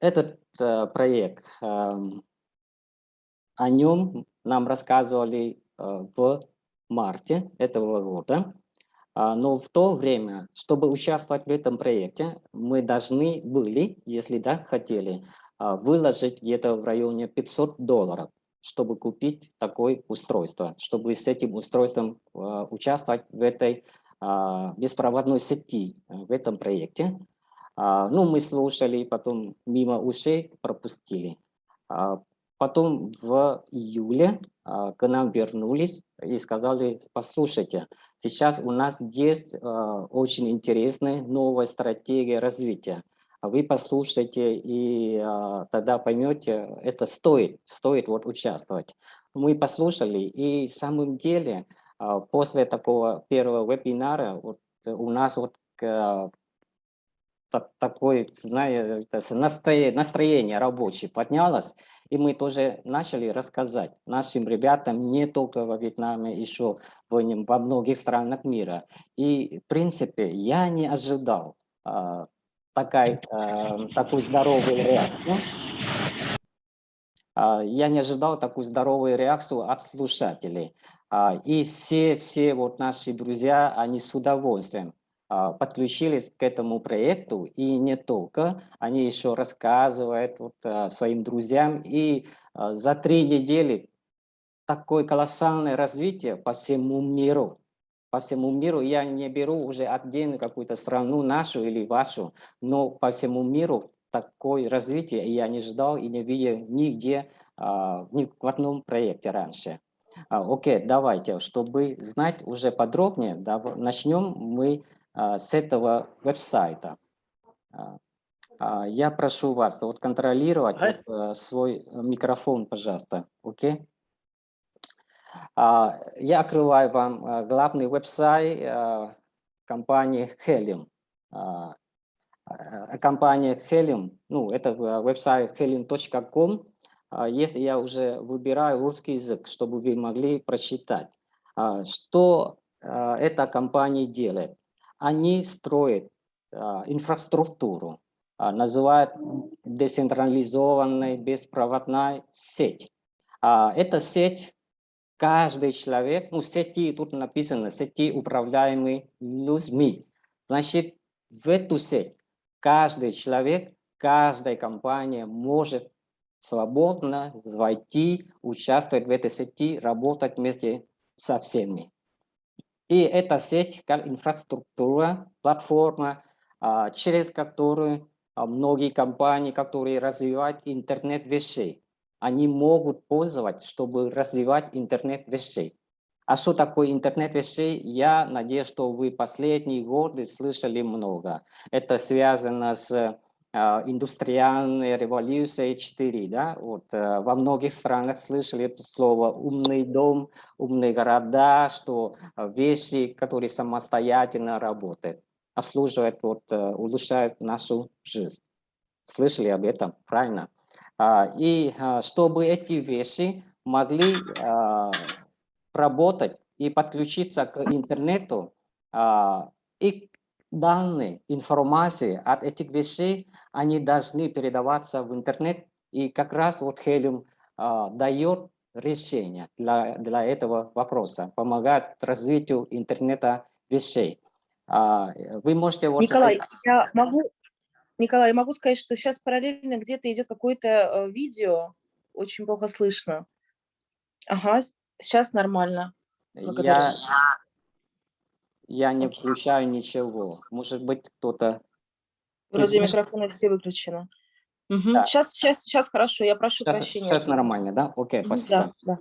Этот проект, эм, о нем нам рассказывали в марте этого года. Но в то время, чтобы участвовать в этом проекте, мы должны были, если да, хотели, выложить где-то в районе 500 долларов чтобы купить такое устройство, чтобы с этим устройством э, участвовать в этой э, беспроводной сети, э, в этом проекте. Э, ну, мы слушали, потом мимо ушей пропустили. Э, потом в июле э, к нам вернулись и сказали, послушайте, сейчас у нас есть очень интересная новая стратегия развития а вы послушайте и а, тогда поймете, это стоит, стоит вот участвовать. Мы послушали и в самом деле а, после такого первого вебинара вот у нас вот а, такое, знаете, настроение, рабочее поднялось, и мы тоже начали рассказать нашим ребятам не только во Вьетнаме, еще во многих странах мира. И, в принципе, я не ожидал а, такая, э, такую здоровую реакцию. Э, я не ожидал такую здоровую реакцию от слушателей. Э, и все, все вот наши друзья, они с удовольствием э, подключились к этому проекту. И не только, они еще рассказывают вот, э, своим друзьям. И э, за три недели такое колоссальное развитие по всему миру по всему миру. Я не беру уже отдельно какую-то страну, нашу или вашу, но по всему миру такое развитие я не ждал и не видел нигде, а, ни в одном проекте раньше. А, окей, давайте, чтобы знать уже подробнее, начнем мы а, с этого веб-сайта. Я прошу вас вот контролировать вот, свой микрофон, пожалуйста. Окей? А, я открываю вам а, главный веб-сайт а, компании Helium. Компания Helium, ну, это веб-сайт helium.com. Если я уже выбираю русский язык, чтобы вы могли прочитать, что эта компания делает. Они строят инфраструктуру, называют децентрализованной беспроводной сеть. Эта сеть каждый человек, ну, сети, тут написано, сети управляемые людьми. Значит, в эту сеть каждый человек, каждая компания может свободно войти, участвовать в этой сети, работать вместе со всеми. И эта сеть как инфраструктура, платформа, а, через которую а, многие компании, которые развивают интернет вещей, они могут пользоваться, чтобы развивать интернет вещей. А что такое интернет вещей? Я надеюсь, что вы последние годы слышали много. Это связано с э, индустриальной революцией 4. Да? Вот, э, во многих странах слышали слово «умный дом», «умные города», что э, вещи, которые самостоятельно работают, обслуживают, вот, улучшают нашу жизнь. Слышали об этом? Правильно. А, и чтобы эти вещи могли работать и подключиться к интернету, и данные, информации от этих вещей, они должны передаваться в интернет, и как раз вот Helium дает решение для, для этого вопроса, помогает развитию интернета вещей. Вы можете... Вот Николай, я могу Николай, я могу сказать, что сейчас параллельно где-то идет какое-то э, видео, очень плохо слышно. Ага, сейчас нормально. Я, я не включаю ничего. Может быть, кто-то... Вроде микрофоны все выключены. Угу. Да. Сейчас, сейчас, сейчас хорошо, я прошу сейчас, прощения. Сейчас нормально, да? Окей, спасибо. Да, да.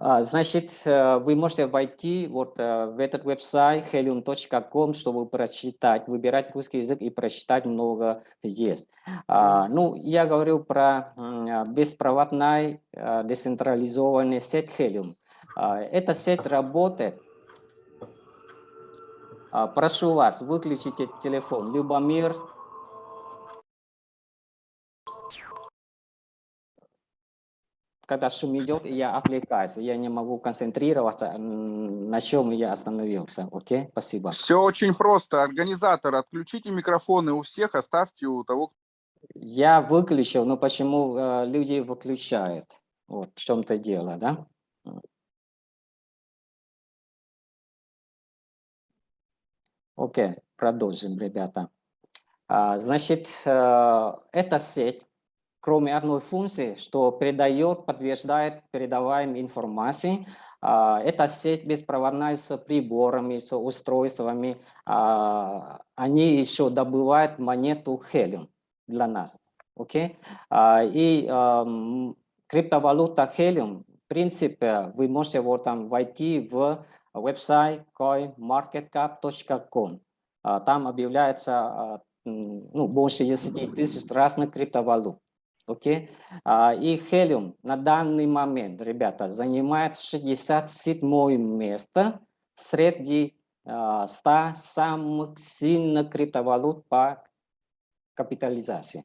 А, значит, э, вы можете войти вот э, в этот веб-сайт helium.com, чтобы прочитать, выбирать русский язык и прочитать много есть. А, ну, я говорю про э, децентрализованный сеть Helium. А, эта сеть работает. Прошу вас, выключите телефон. Любомир когда шум идет, я отвлекаюсь, я не могу концентрироваться, на чем я остановился. Окей, спасибо. Все очень просто. Организатор, отключите микрофоны у всех, оставьте у того, Я выключил, но почему э, люди выключают? Вот в чем-то дело, да? Окей, продолжим, ребята. А, значит, э, эта сеть, кроме одной функции, что передает, подтверждает передаваемой информации, а, эта сеть беспроводная с приборами, с устройствами, а, они еще добывают монету Helium для нас. Okay? И криптовалюта Helium, в принципе, вы можете вот там войти в веб-сайт coinmarketcap.com. Там объявляется ну, больше 10 тысяч разных криптовалют. Окей? Okay? И Helium на данный момент, ребята, занимает 67 место среди 100 самых сильных криптовалют по капитализации.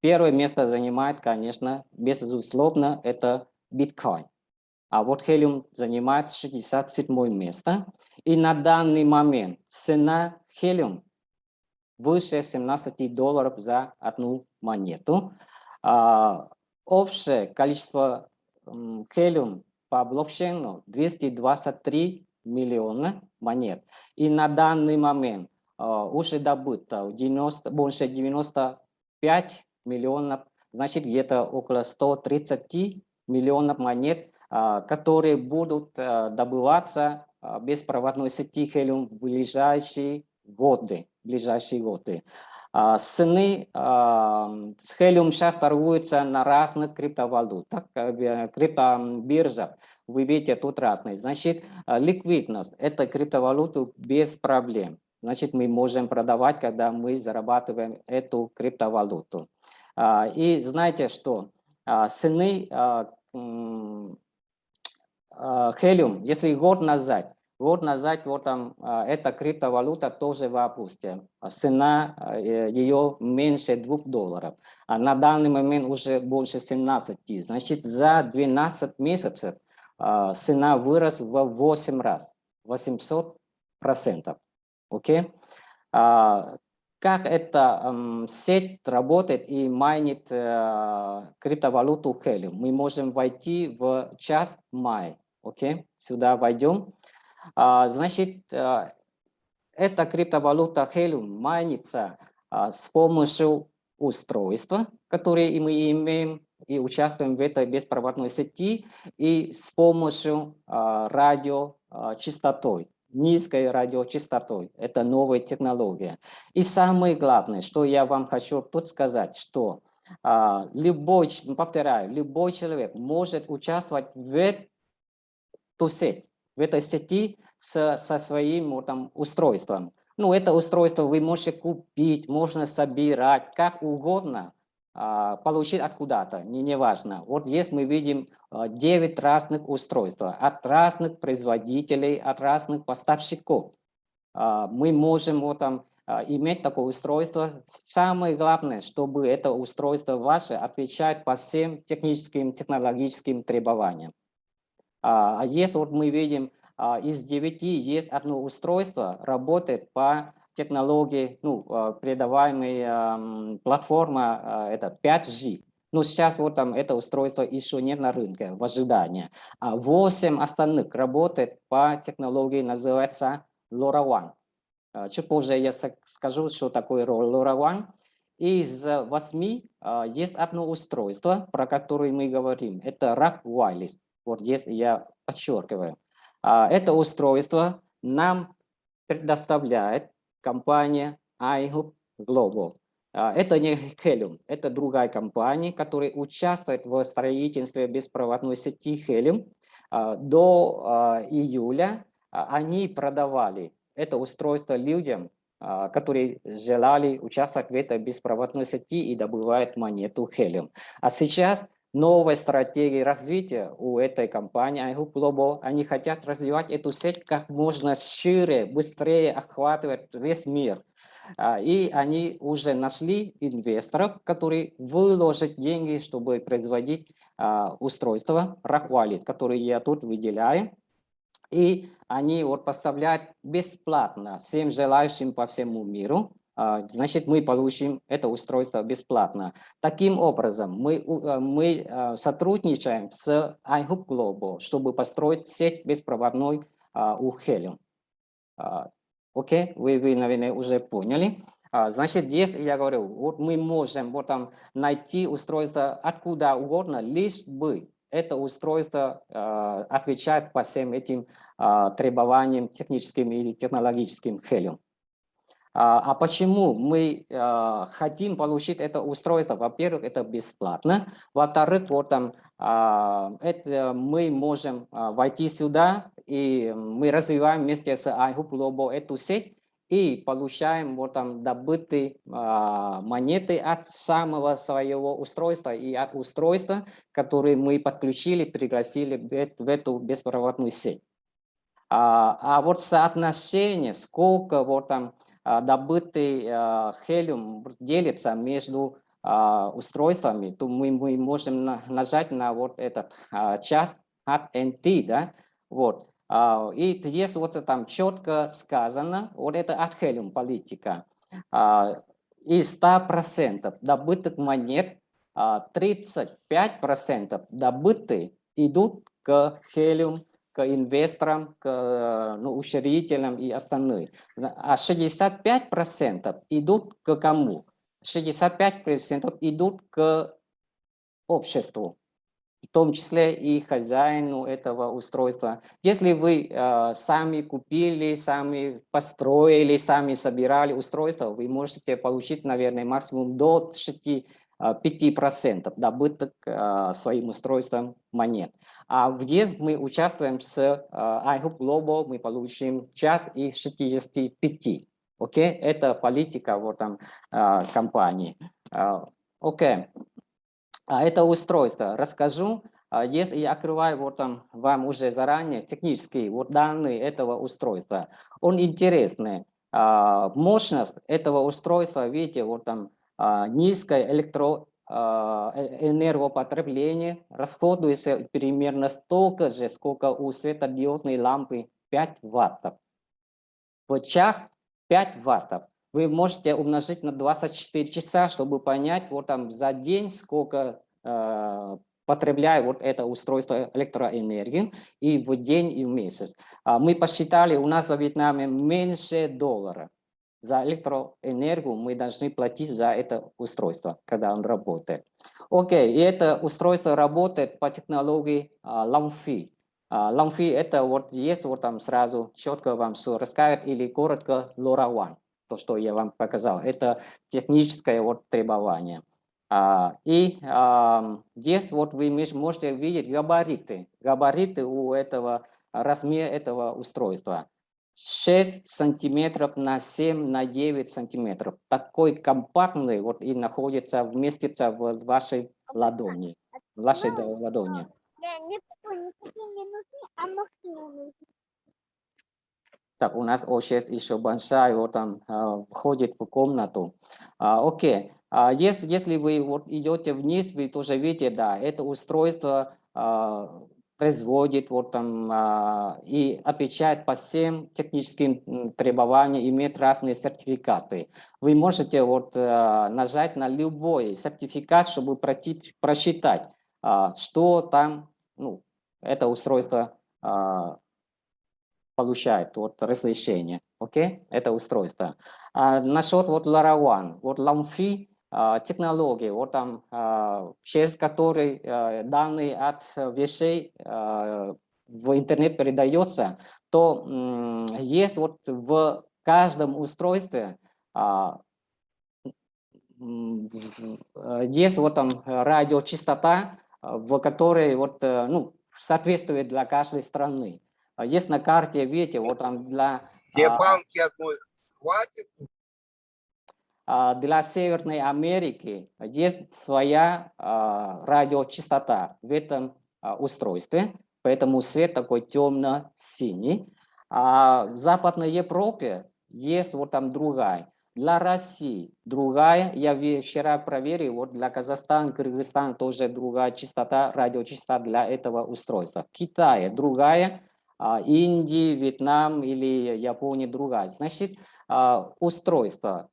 Первое место занимает, конечно, безусловно, это биткоин. А вот Helium занимает 67 место. И на данный момент цена Helium выше 17 долларов за одну монету. А, общее количество Helium по блокчейну 223 миллиона монет. И на данный момент а, уже добыто 90, больше 95 миллионов, значит где-то около 130 миллионов монет, которые будут добываться беспроводной сети Helium в ближайшие годы. Ближайшие годы. Цены с Helium сейчас торгуются на разных криптовалютах, э, криптобиржах. Вы видите, тут разные. Значит, ликвидность – это криптовалюту без проблем. Значит, мы можем продавать, когда мы зарабатываем эту криптовалюту. И знаете что? Цены Helium, если год назад Год назад вот там а, эта криптовалюта тоже в. Цена а, э, ее меньше 2 долларов. А на данный момент уже больше 17. Значит, за 12 месяцев а, цена выросла в 8 раз. 800 процентов. Окей? Как эта сеть работает и майнит э, криптовалюту Helium? Мы можем войти в час май. Окей? Сюда войдем. А, значит, а, эта криптовалюта Helium майнится а, с помощью устройства, которое мы имеем и участвуем в этой беспроводной сети, и с помощью радиочастотой, низкой радиочастотой. Это новая технология. И самое главное, что я вам хочу тут сказать, что любой, повторяю, любой человек может участвовать в эту сеть в этой сети со, со своим там, устройством. Ну, это устройство вы можете купить, можно собирать, как угодно, а, получить откуда-то, не, не важно. Вот здесь мы видим а, 9 разных устройств от разных производителей, от разных поставщиков. А, мы можем вот, там, а, иметь такое устройство. Самое главное, чтобы это устройство ваше отвечает по всем техническим, технологическим требованиям. А, а если вот мы видим, а, из 9 есть одно устройство, работает по технологии, ну, а, передаваемой платформа, это 5G. Но сейчас вот там это устройство еще нет на рынке, в ожидании. А 8 остальных работает по технологии, называется LoRaWAN. Чуть позже я скажу, что такое LoRaWAN. Из 8 есть одно устройство, про которое мы говорим. Это RAP Wireless. Вот здесь я подчеркиваю. А, это устройство нам предоставляет компания iHub Global. А, это не Helium, это другая компания, которая участвует в строительстве беспроводной сети Helium. А, до июля они продавали это устройство людям, которые желали участвовать в этой беспроводной сети и добывают монету Helium. А сейчас новой стратегии развития у этой компании iHoop Global. Они хотят развивать эту сеть как можно шире, быстрее охватывать весь мир. А, и они уже нашли инвесторов, которые выложат деньги, чтобы производить а, устройства Rockwallis, которые я тут выделяю. И они вот поставляют бесплатно всем желающим по всему миру а, значит, мы получим это устройство бесплатно. Таким образом, мы, а, мы а, сотрудничаем с iHub Global, чтобы построить сеть беспроводной у Helium. Окей, вы, вы, наверное, уже поняли. Значит, здесь я говорю, вот мы можем вот там найти устройство откуда угодно, лишь бы это устройство отвечает по всем этим требованиям техническим или технологическим Helium. А, а почему мы а, хотим получить это устройство? Во-первых, это бесплатно. Во-вторых, вот там, а, это мы можем войти сюда, и мы развиваем вместе с iHub Global эту сеть, и получаем вот там добытые монеты от самого своего устройства и от устройства, которые мы подключили, пригласили в эту беспроводную сеть. А, вот соотношение, сколько вот там добытый хелиум а, делится между а, устройствами, то мы, мы можем нажать на вот этот часть от NT, да, вот. И здесь вот там четко сказано, вот это от хелиум политика. Из 100% добытых монет 35% добытые идут к хелиум к инвесторам, к ну, учредителям и остальным. А 65% идут к кому? 65% идут к обществу, в том числе и хозяину этого устройства. Если вы э, сами купили, сами построили, сами собирали устройство, вы можете получить, наверное, максимум до 6 5% добыток своим устройством монет. А в ЕС мы участвуем с iHub Global, мы получим часть из 65. Окей, okay? это политика вот там компании. Окей, а это устройство. Расскажу, если я открываю вот там вам уже заранее технические вот данные этого устройства. Он интересный. Мощность этого устройства, видите, вот там низкое электро, а, э, энергопотребление расходуется примерно столько же, сколько у светодиодной лампы 5 ваттов. В час 5 ваттов. Вы можете умножить на 24 часа, чтобы понять вот там за день сколько э, потребляет вот это устройство электроэнергии и в день и в месяц. А мы посчитали, у нас во Вьетнаме меньше доллара за электроэнергию мы должны платить за это устройство, когда он работает. Окей, и это устройство работает по технологии uh, LongFi. Uh, LongFi это вот есть вот там сразу четко вам все расскажет или коротко LoRaWAN, то, что я вам показал. Это техническое вот требование. Uh, и здесь вот вы можете видеть габариты, габариты у этого размера этого устройства. 6 сантиметров на 7 на 9 сантиметров. Такой компактный вот и находится, вместится в вашей ладони. В вашей ладони. Так, у нас O6 еще большая, вот там э, входит в комнату. А, окей, а если, если вы вот идете вниз, вы тоже видите, да, это устройство а, производит вот там а, и отвечает по всем техническим требованиям, имеет разные сертификаты. Вы можете вот а, нажать на любой сертификат, чтобы пройти, просчитать, а, что там ну, это устройство а, получает, вот разрешение, окей, это устройство. А насчет вот LoRaWAN, вот LAMFI, а, технологии, вот там, а, через которые а, данные от вещей в интернет передается, то есть вот в каждом устройстве есть вот там радиочастота, в которой вот, ну, соответствует для каждой страны. Есть на карте, видите, вот там для... Где банки одной хватит? А, для Северной Америки есть своя а, радиочастота в этом а, устройстве, поэтому свет такой темно-синий. А в Западной Европе есть вот там другая. Для России другая, я вчера проверил, вот для Казахстана, Кыргызстана тоже другая частота, радиочастота для этого устройства. Китай другая, Индия, Вьетнам или Япония другая. Значит, устройство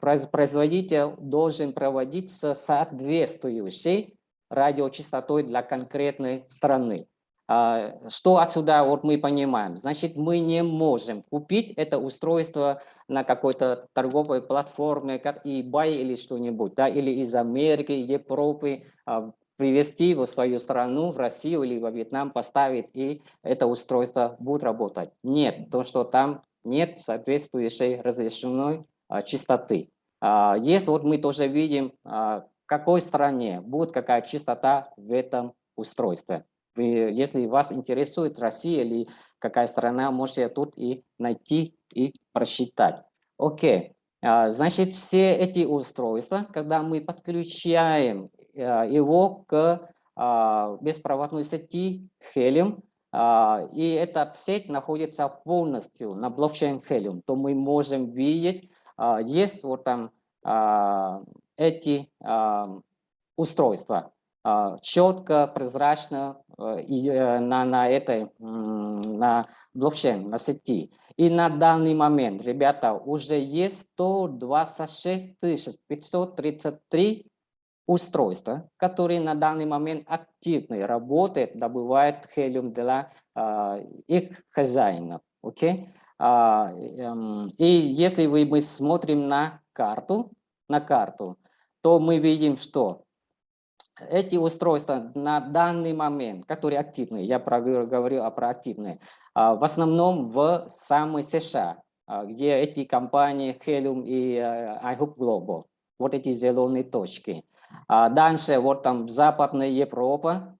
производитель должен проводить с соответствующей радиочастотой для конкретной страны. А, Что отсюда вот мы понимаем? Значит, мы не можем купить это устройство на какой-то торговой платформе, как eBay или что-нибудь, да, или из Америки, Европы, а, привезти в свою страну, в Россию или во Вьетнам, поставить, и это устройство будет работать. Нет, то, что там нет соответствующей разрешенной а, частоты. А, Есть, вот мы тоже видим, а, в какой стране будет какая частота в этом устройстве. Вы, если вас интересует Россия или какая страна, можете тут и найти и просчитать. Окей, значит, все эти устройства, когда мы подключаем его к беспроводной сети Helium, и эта сеть находится полностью на блокчейн Helium, то мы можем видеть, есть вот там а, эти а, устройства а, четко, прозрачно э, и, э, на, на этой, на блокчейн, на сети. И на данный момент, ребята, уже есть 126 533 устройства, которые на данный момент активно работают, добывают хелиум для а, их хозяинов. Окей? А, эм, и если вы, мы смотрим на карту, на карту, то мы видим, что эти устройства на данный момент, которые активные, я говорю о про активные, а, в основном в самой США, а, где эти компании Helium и э, iHoop Global, вот эти зеленые точки. Дальше вот там Западная Европа,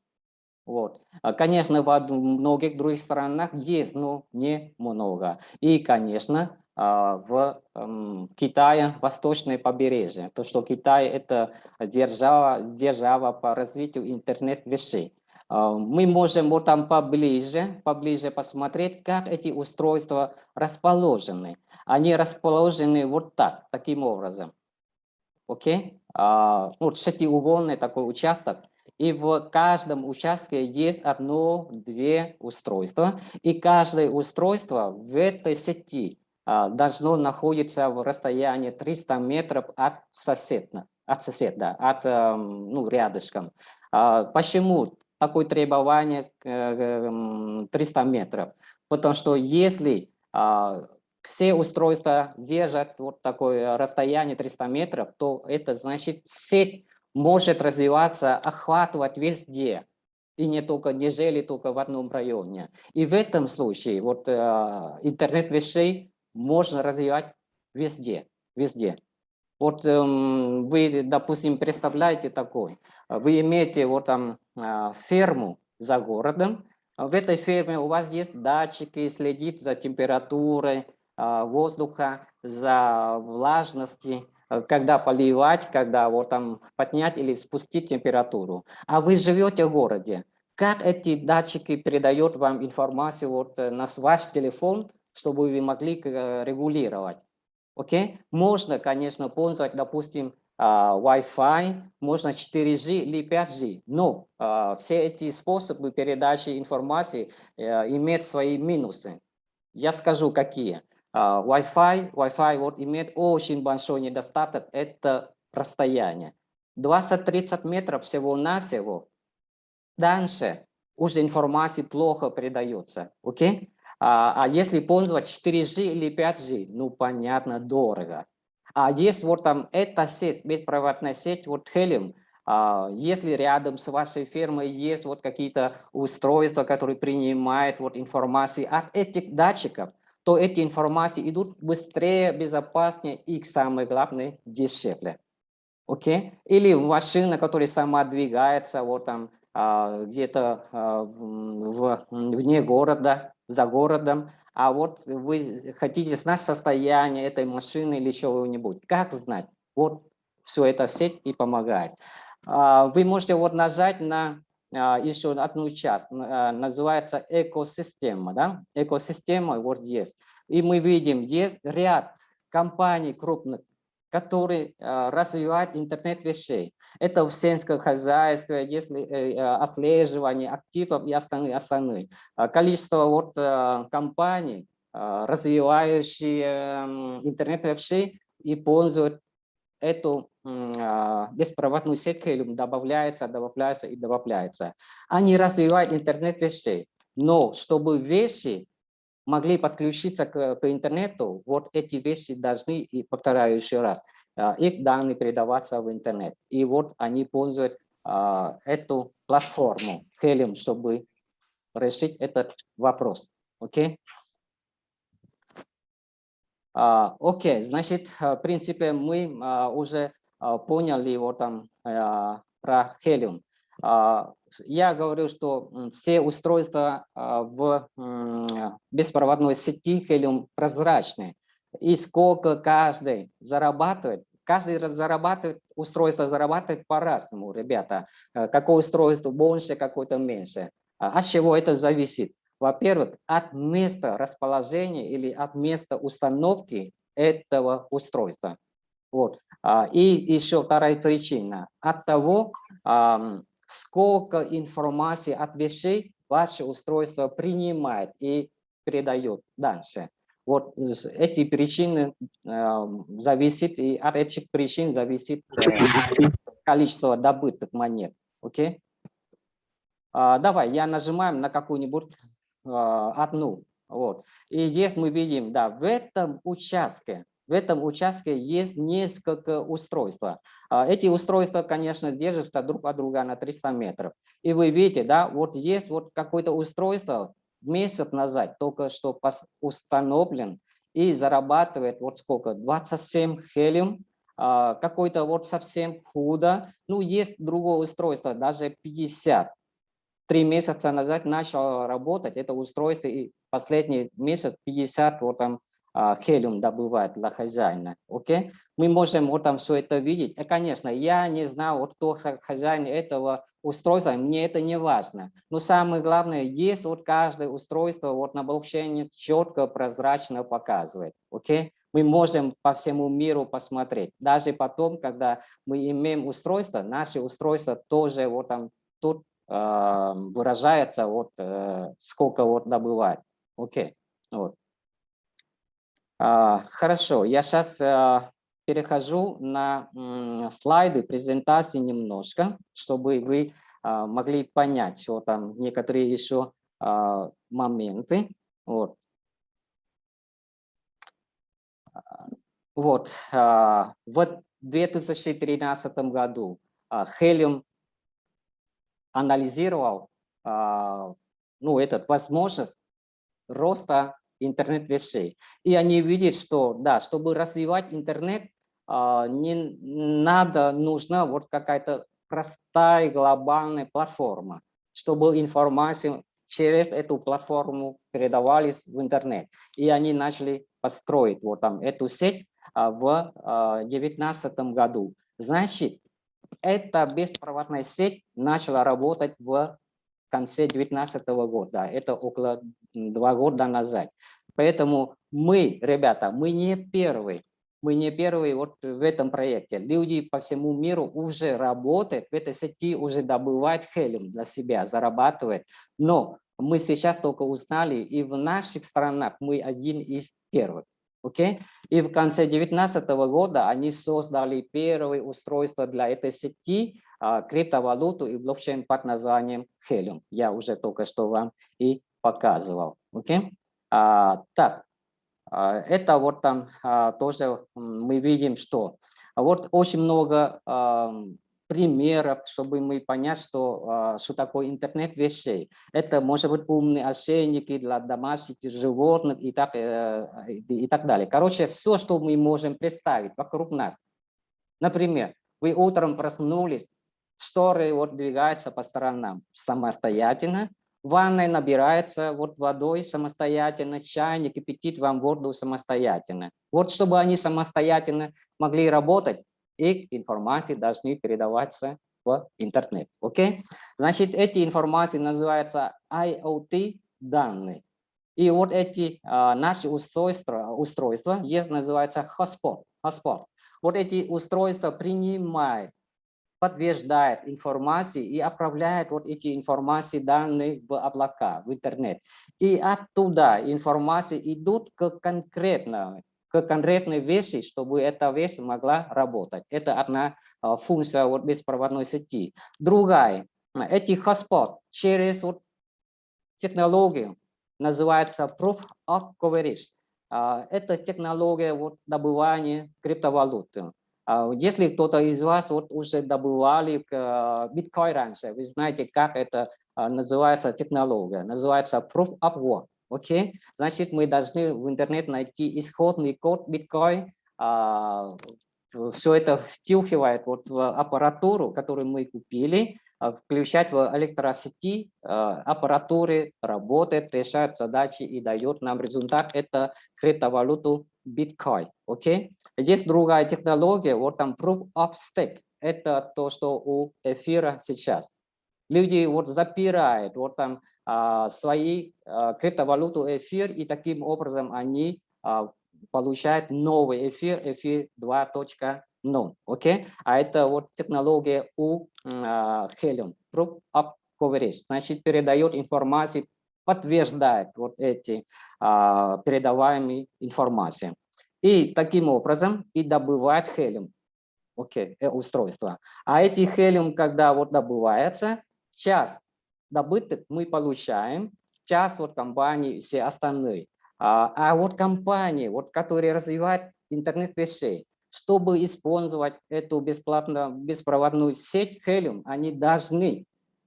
вот. А, Конечно, в многих других странах есть, но не много. И, конечно, а, в м, Китае восточное побережье, то что Китай это держава, держава по развитию интернет-вещей. А, Мы можем вот там поближе, поближе посмотреть, как эти устройства расположены. Они расположены вот так, таким образом. Окей? А, Вот шестиугольный такой участок. И в каждом участке есть одно-две устройства. И каждое устройство в этой сети а, должно находиться в расстоянии 300 метров от соседа, от соседа, от эм, ну, рядышком. А, Почему такое требование э, эм, 300 метров? Потому что если а, все устройства держат вот такое расстояние 300 метров, то это значит сеть может развиваться, охватывать везде. И не только, не жили только в одном районе. И в этом случае вот э, интернет вещей можно развивать везде, везде. Вот эм, вы, допустим, представляете такой, вы имеете вот там а, ферму за городом, в этой ферме у вас есть датчики, следит за температурой а, воздуха, за влажностью, э, когда поливать, когда вот там поднять или спустить температуру. А вы живете в городе. Как эти датчики передают вам информацию вот э, на ваш телефон, чтобы вы могли э, регулировать? Окей? Можно, конечно, пользовать, допустим, Wi-Fi, можно 4G или 5G, но все эти способы передачи информации э, имеют свои минусы. Я скажу, какие. А, Wi-Fi, Wi-Fi вот имеет очень большой недостаток, это расстояние. 20-30 метров всего-навсего. Дальше уже информация плохо передается. Окей? А, а если пользоваться 4G или 5G, ну, понятно, дорого. А есть вот там эта сеть, беспроводная сеть, вот Helium, а, если рядом с вашей фермой есть вот какие-то устройства, которые принимают вот информацию от этих датчиков, то эти информации идут быстрее, безопаснее и, самое главное, дешевле. Окей? Или машина, которая сама двигается вот там а, где-то а, в, вне города, за городом, а вот вы хотите знать состояние этой машины или чего-нибудь. Как знать? Вот все это сеть и помогает. А, Вы можете вот нажать на еще одну часть, а, называется экосистема. Да? Экосистема есть. И мы видим, есть ряд компаний крупных, которые а, развивают интернет вещей. Это в сельском хозяйстве, если э, э, отслеживание активов и остальные. остальные. А, Количество вот э, компаний, а, развивающие интернет вещей, и пользуют эту а, беспроводную сеть Helium, добавляется, добавляется и добавляется. Они развивают интернет вещей, но чтобы вещи могли подключиться к, к интернету, вот эти вещи должны, и повторяю еще раз, а, их данные передаваться в интернет. И вот они пользуют а, эту платформу Helium, чтобы решить этот вопрос. Окей? А, окей, значит, в принципе, мы уже поняли вот там про Helium. Я говорю, что все устройства в беспроводной сети Helium прозрачные и сколько каждый зарабатывает. Каждый раз зарабатывает, устройство зарабатывает по-разному, ребята. Э, какое устройство больше, какое-то меньше. А от чего это зависит? Во-первых, от места расположения или от места установки этого устройства. Вот. А, и еще вторая причина. От того, сколько информации от вещей ваше устройство принимает и передает дальше. Вот эти причины э, зависит, и от этих причин зависит э, количество добытых монет. Окей? А, давай, я нажимаем на какую-нибудь одну. Вот. И здесь мы видим, да, в этом участке, в этом участке есть несколько устройств. А, эти устройства, конечно, держатся друг от друга на 300 метров. И вы видите, да, вот есть вот какое-то устройство, месяц назад только что установлен и зарабатывает вот сколько, 27 хелиум, а, какой-то вот совсем худо, ну есть другое устройство, даже 50. Три месяца назад начал работать это устройство, и последний месяц 50 вот там а, хелиум добывает для хозяина. Окей? Мы можем вот там все это видеть. И, конечно, я не знаю, вот кто хозяин этого устройства, мне это не важно. Но самое главное, есть вот каждое устройство вот на блокчейне четко, прозрачно показывает. Окей? Мы можем по всему миру посмотреть. Даже потом, когда мы имеем устройство, наши устройства тоже вот там тут э, выражается вот э, сколько вот добывает. Окей. Вот. А, хорошо, я сейчас а, перехожу на слайды презентации немножко, чтобы вы а, могли понять вот там некоторые еще моменты. Вот. Вот, в 2013 году Helium анализировал ну, этот возможность роста интернет вещей. И они видят, что да, чтобы развивать интернет, а, не надо, нужна вот какая-то простая глобальная платформа, чтобы информация через эту платформу передавались в интернет. И они начали построить вот там эту сеть а, в 2019 а, году. Значит, эта беспроводная сеть начала работать в конце 2019 года, это около два года назад. Поэтому мы, ребята, мы не первые, мы не первые вот в этом проекте. Люди по всему миру уже работают в этой сети, уже добывают хелиум для себя, зарабатывают. Но мы сейчас только узнали, и в наших странах мы один из первых. Okay? И в конце 2019 года они создали первое устройство для этой сети, а, криптовалюту и блокчейн под названием Helium. Я уже только что вам и показывал. Okay? А, так, а, это вот там а, тоже мы видим, что вот очень много а, примеров, чтобы мы понять, что, а, что такое интернет вещей. Это может быть умные ошейники для домашних животных и так, э, и так далее. Короче, все, что мы можем представить вокруг нас. Например, вы утром проснулись, шторы вот двигаются по сторонам самостоятельно, ванной набирается вот водой самостоятельно, чайник кипятит вам воду самостоятельно. Вот чтобы они самостоятельно могли работать, их информации должны передаваться в интернет. Окей? Значит, эти информации называются IoT данные. И вот эти а, наши устройства, устройства есть называется hotspot. hotspot. Вот эти устройства принимают, подтверждает информацию и отправляет вот эти информации, данные в облака, в интернет. И оттуда информации идут к конкретно к конкретной вещи, чтобы эта вещь могла работать. Это одна а, функция вот беспроводной сети. Другая, эти hotspot через вот технологию называется Proof of Coverage. А, это технология вот добывания криптовалюты. А, если кто-то из вас вот уже добывали биткоин раньше, вы знаете, как это называется технология. Называется Proof of Work. Окей? Значит, мы должны в интернет найти исходный код биткоин, все это втюхивает вот в аппаратуру, которую мы купили, а, включать в электросети а, аппаратуры, работает, решает задачи и дает нам результат. Это криптовалюту биткоин. Окей? Есть другая технология, вот там Proof of Stake. Это то, что у эфира сейчас. Люди вот запирают вот там а, свои а, криптовалюту эфир, и таким образом они а, получают новый эфир, эфир 2.0 no, окей? А это вот технология у Helium, Proof of Coverage, значит, передает информацию, подтверждает вот эти передаваемые информации. И таким образом и добывает Helium, окей, okay, устройство. А эти Helium, когда вот добывается, час добыток мы получаем, час вот компании все остальные. А, а вот компании, вот, которые развивают интернет вещей, чтобы использовать эту бесплатную беспроводную сеть Helium, они должны,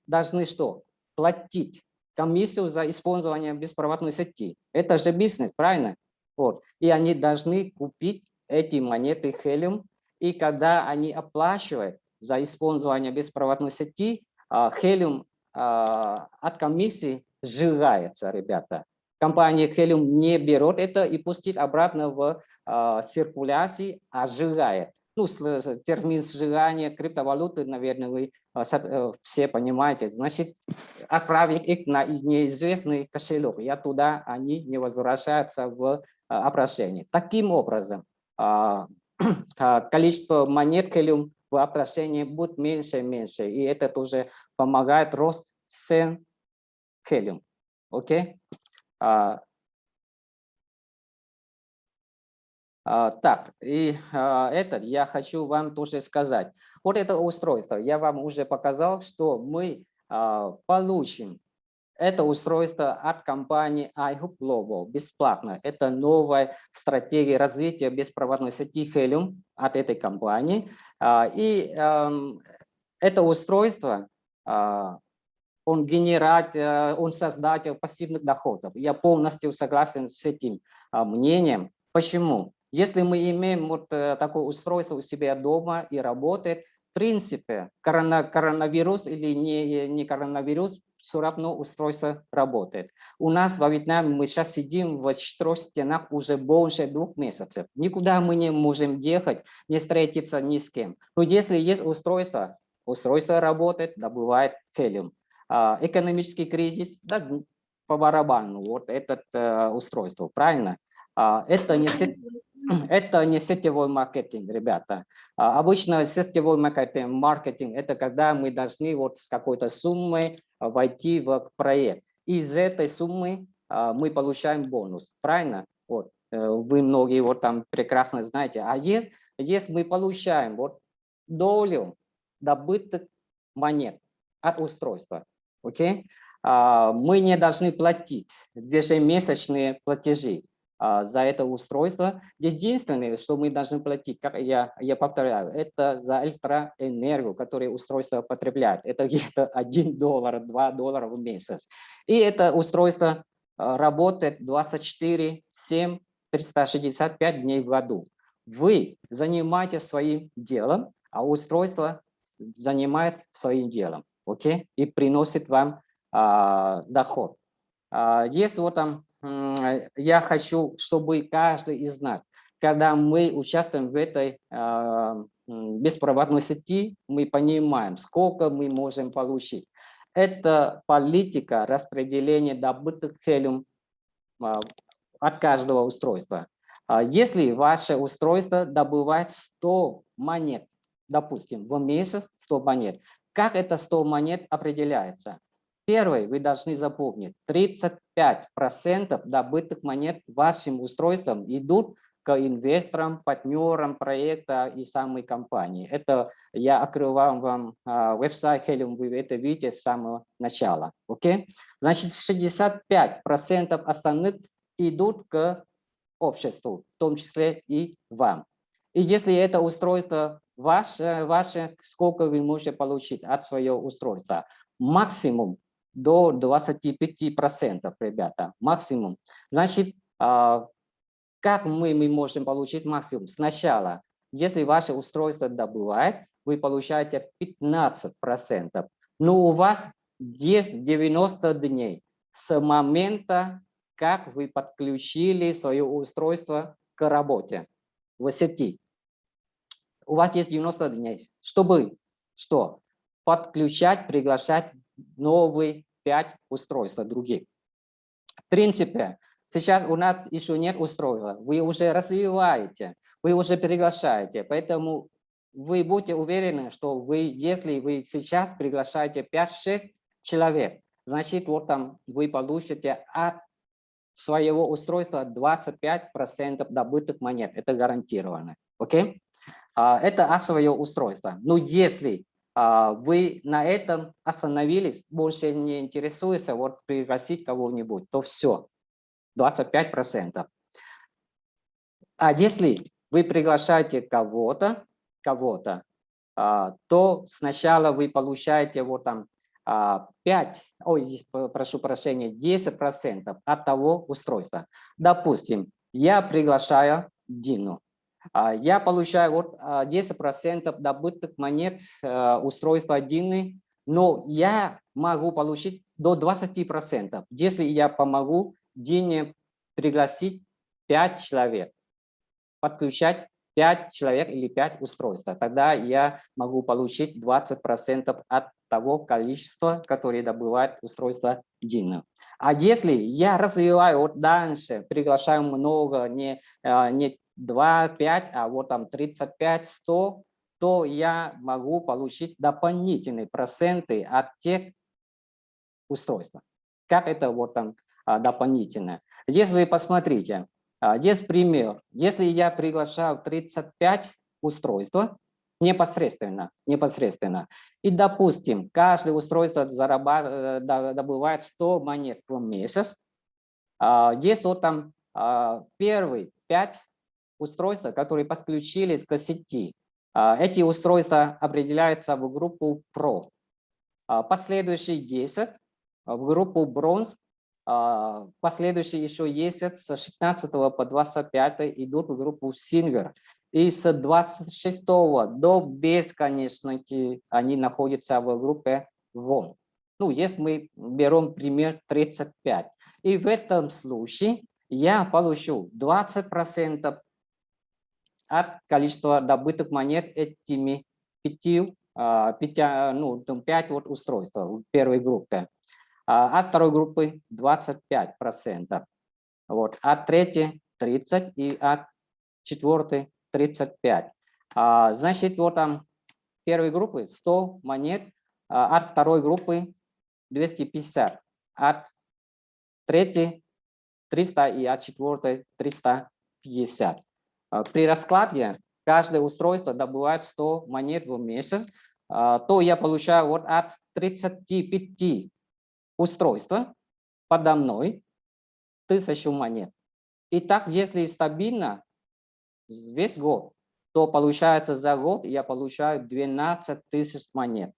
должны что? Платить комиссию за использование беспроводной сети. Это же бизнес, правильно? Вот. И они должны купить эти монеты Helium, и когда они оплачивают за использование беспроводной сети, а, Helium от комиссии сжигается, ребята компания Helium не берет это и пустит обратно в э, циркуляции, а сжигает. Ну, термин сжигания криптовалюты, наверное, вы э, все понимаете. Значит, отправить их на неизвестный кошелек. Я туда они не возвращаются в э, обращение. Таким образом, э, количество монет Helium в обращении будет меньше и меньше. И это тоже помогает рост цен Helium. Окей? А, а, так, и а, этот я хочу вам тоже сказать. Вот это устройство, я вам уже показал, что мы а, получим это устройство от компании iHoop Global бесплатно. Это новая стратегия развития беспроводной сети Helium от этой компании. А, и эм, это устройство а, он генерат, э, он создатель пассивных доходов. Я полностью согласен с этим а, мнением. Почему? Если мы имеем вот э, такое устройство у себя дома и работает, в принципе, коронавирус или не, не коронавирус, все равно устройство работает. У нас во Вьетнаме мы сейчас сидим в четырех стенах уже больше двух месяцев. Никуда мы не можем ехать, не встретиться ни с кем. Но если есть устройство, устройство работает, добывает хелиум. А, экономический кризис, да, по барабану, вот это э, устройство, правильно? А, это не, это не сетевой маркетинг, ребята. А, обычно сетевой маркетинг, маркетинг – это когда мы должны вот с какой-то суммой войти в проект. Из этой суммы мы получаем бонус, правильно? Вот. Э, вы многие вот там прекрасно знаете. А если, если мы получаем вот долю добытых монет от устройства, окей? А, мы не должны платить ежемесячные платежи а, за это устройство. Единственное, что мы должны платить, как я, я повторяю, это за электроэнергию, которую устройство потребляет. Это где-то 1 доллар, 2 доллара в месяц. И это устройство а, работает 24, 7, 365 дней в году. Вы занимаетесь своим делом, а устройство занимает своим делом окей, и приносит вам а, доход. А, если вот там, я хочу, чтобы каждый из нас, когда мы участвуем в этой а, беспроводной сети, мы понимаем, сколько мы можем получить. Это политика распределения добытых хелиум а, от каждого устройства. А, если ваше устройство добывает 100 монет, допустим, в месяц 100 монет, как это 100 монет определяется? Первый, вы должны запомнить, 35% добытых монет вашим устройством идут к инвесторам, партнерам проекта и самой компании. Это я открываю вам а, веб-сайт Helium, вы это видите с самого начала. Окей? Значит, 65% остальных идут к обществу, в том числе и вам. И если это устройство ваше, ваше сколько вы можете получить от своего устройства? Максимум до 25%, ребята, максимум. Значит, а, как мы, мы можем получить максимум? Сначала, если ваше устройство добывает, вы получаете 15%. Но у вас есть 90 дней с момента, как вы подключили свое устройство к работе в сети. У вас есть 90 дней, чтобы что? Подключать, приглашать новые 5 устройств других. В принципе, сейчас у нас еще нет устройства, вы уже развиваете, вы уже приглашаете, поэтому вы будете уверены, что вы, если вы сейчас приглашаете 5-6 человек, значит, вот там вы получите от своего устройства 25% добытых монет. Это гарантированно. Окей? Okay? Это от своего устройства. Но если а, вы на этом остановились, больше не интересуется, вот пригласить кого-нибудь, то все, 25%. А если вы приглашаете кого-то, кого-то, а, то сначала вы получаете вот там 5, а, ой, прошу прощения, 10% от того устройства. Допустим, я приглашаю Дину. А, я получаю вот 10% а, добытых монет э, устройства Дины, но я могу получить до 20%, если я помогу Дине пригласить 5 человек, подключать 5 человек или 5 устройств. Тогда я могу получить 20% от того количества, которое добывает устройство Дина. А если я развиваю вот дальше, приглашаю много, не, не 2, 5, а вот там 35, 100, то я могу получить дополнительные проценты от тех устройств. Как это вот там а, дополнительно? Здесь вы посмотрите, а, здесь пример. Если я приглашаю 35 устройств, непосредственно, непосредственно, и, допустим, каждое устройство зарабатывает, э, добывает 100 монет в месяц, а, здесь вот там первый 5 устройства, которые подключились к сети. А, эти устройства определяются в группу Pro. А, последующие 10 в группу Bronze. А, последующие еще 10 с 16 по 25 идут в группу Silver. И с 26 до бесконечности они находятся в группе Gold. Ну, если мы берем пример 35. И в этом случае я получу 20% от количества добытых монет этими пяти, а, пяти ну, пять вот устройств первой группе. А от второй группы 25%. Вот, от третьей 30 и от четвертой 35. А, значит, вот там первой группы 100 монет, а от второй группы 250, от третьей 300 и от четвертой 350. А, при раскладе каждое устройство добывает 100 монет в месяц, а, то я получаю вот от 35 устройств подо мной тысячу монет. И так, если стабильно весь год, то получается за год я получаю 12 тысяч монет.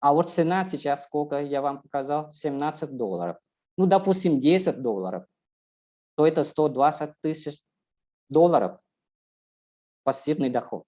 А вот цена сейчас сколько я вам показал? 17 долларов. Ну, допустим, 10 долларов, то это 120 тысяч долларов пассивный доход.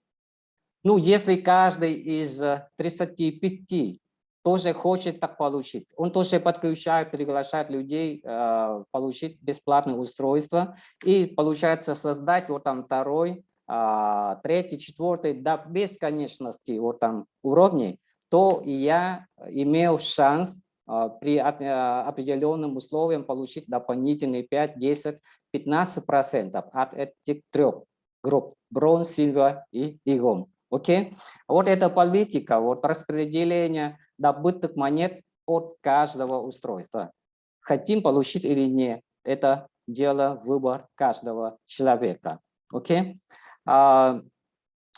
Ну, если каждый из 35 э, тоже хочет так получить, он тоже подключает, приглашает людей э, получить бесплатное устройство и получается создать вот там второй, э, третий, четвертый до бесконечности вот там уровней, то я имел шанс при а, определенным условиям получить дополнительные 5, 10, 15 процентов от этих трех групп бронз, сильвер и игон. Окей? Вот эта политика, вот распределение добытых монет от каждого устройства. Хотим получить или нет, это дело выбор каждого человека. Окей? А,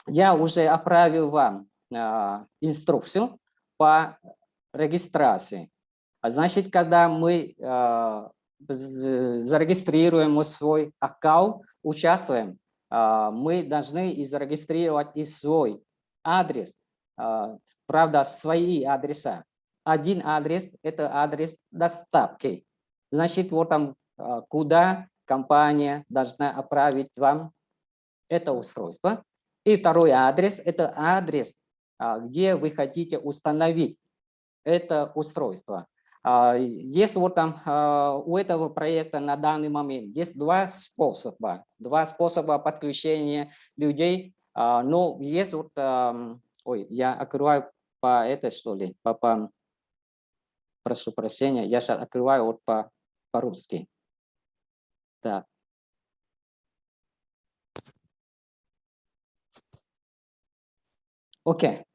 Я уже отправил вам а, инструкцию по регистрации. Значит, когда мы а, зарегистрируем свой аккаунт, участвуем, а, мы должны и зарегистрировать и свой адрес, а, правда, свои адреса. Один адрес – это адрес доставки. Значит, вот там, куда компания должна отправить вам это устройство. И второй адрес – это адрес, где вы хотите установить это устройство. А, Есть вот там а, у этого проекта на данный момент есть два способа, два способа подключения людей. А, Но есть вот, ой, я открываю по это что ли, по, по- прошу прощения, я сейчас открываю вот по по-русски. Так. Окей.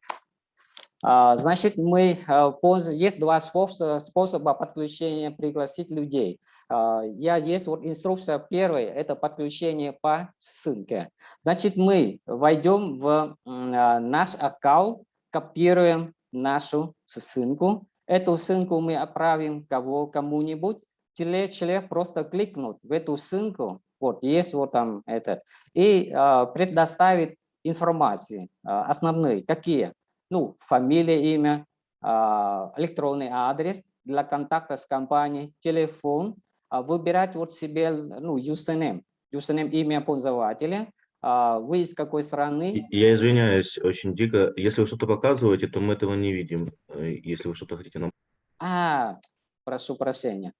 А, Значит, мы а, есть два способа, подключения пригласить людей. А, Я есть вот инструкция первая, это подключение по ссылке. Значит, мы войдем в наш аккаунт, копируем нашу ссылку. Эту ссылку мы отправим кого кому-нибудь. Человек, человек просто кликнут в эту ссылку, вот есть вот там этот, и предоставит информации основные, какие? Ну, фамилия, имя, а, электронный адрес для контакта с компанией, телефон, а, выбирать вот себе, ну, username, username имя пользователя, а, вы из какой страны, Я извиняюсь очень дико. Если вы что-то показываете, то мы этого не видим. Э, Если вы что-то хотите нам... А, прошу прощения.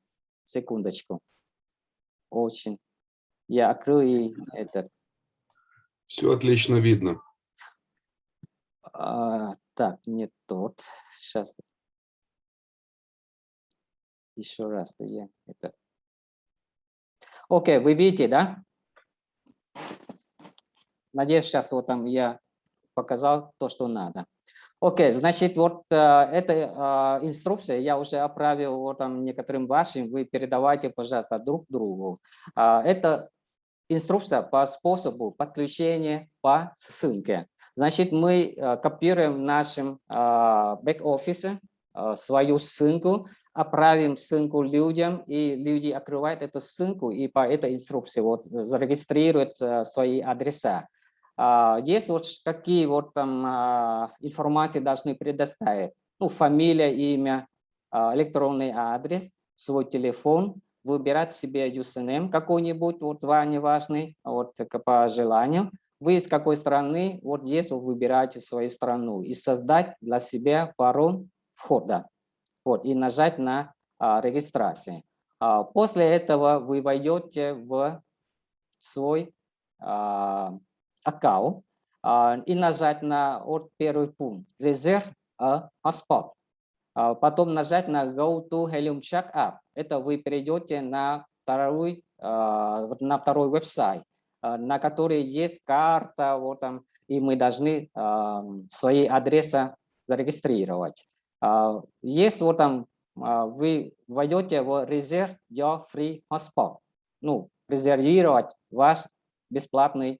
Секундочку. Очень. Я открою это. Все отлично видно. а, так, не тот. Сейчас. Еще раз. Я это. Окей, вы видите, да? Надеюсь, сейчас вот там я показал то, что надо. Окей, значит, вот э, эта э, инструкция я уже отправил вот там некоторым вашим, вы передавайте, пожалуйста, друг другу. А, Это инструкция по способу подключения по ссылке. Значит, мы э, копируем в нашем а, бэк-офисе э, свою ссылку, отправим ссылку людям, и люди открывают эту ссылку и по этой инструкции вот зарегистрируют э, свои адреса. А, Есть вот какие вот там информации должны предоставить. Ну, фамилия, имя, электронный адрес, свой телефон, выбирать себе username какой-нибудь, вот вам важный, вот по желанию. Вы из какой страны, вот здесь вы выбираете свою страну и создать для себя пароль входа. Вот, и нажать на а, регистрацию. А, После этого вы войдете в свой а, аккаунт а, и нажать на вот первый пункт «Reserve a hotspot». А, Потом нажать на «Go to Helium Check App». Это вы перейдете на второй, а, на второй веб-сайт, на который есть карта, вот там, и мы должны а, свои адреса зарегистрировать. А, Есть вот там, а, вы войдете в «Reserve your free hotspot». Ну, резервировать ваш бесплатный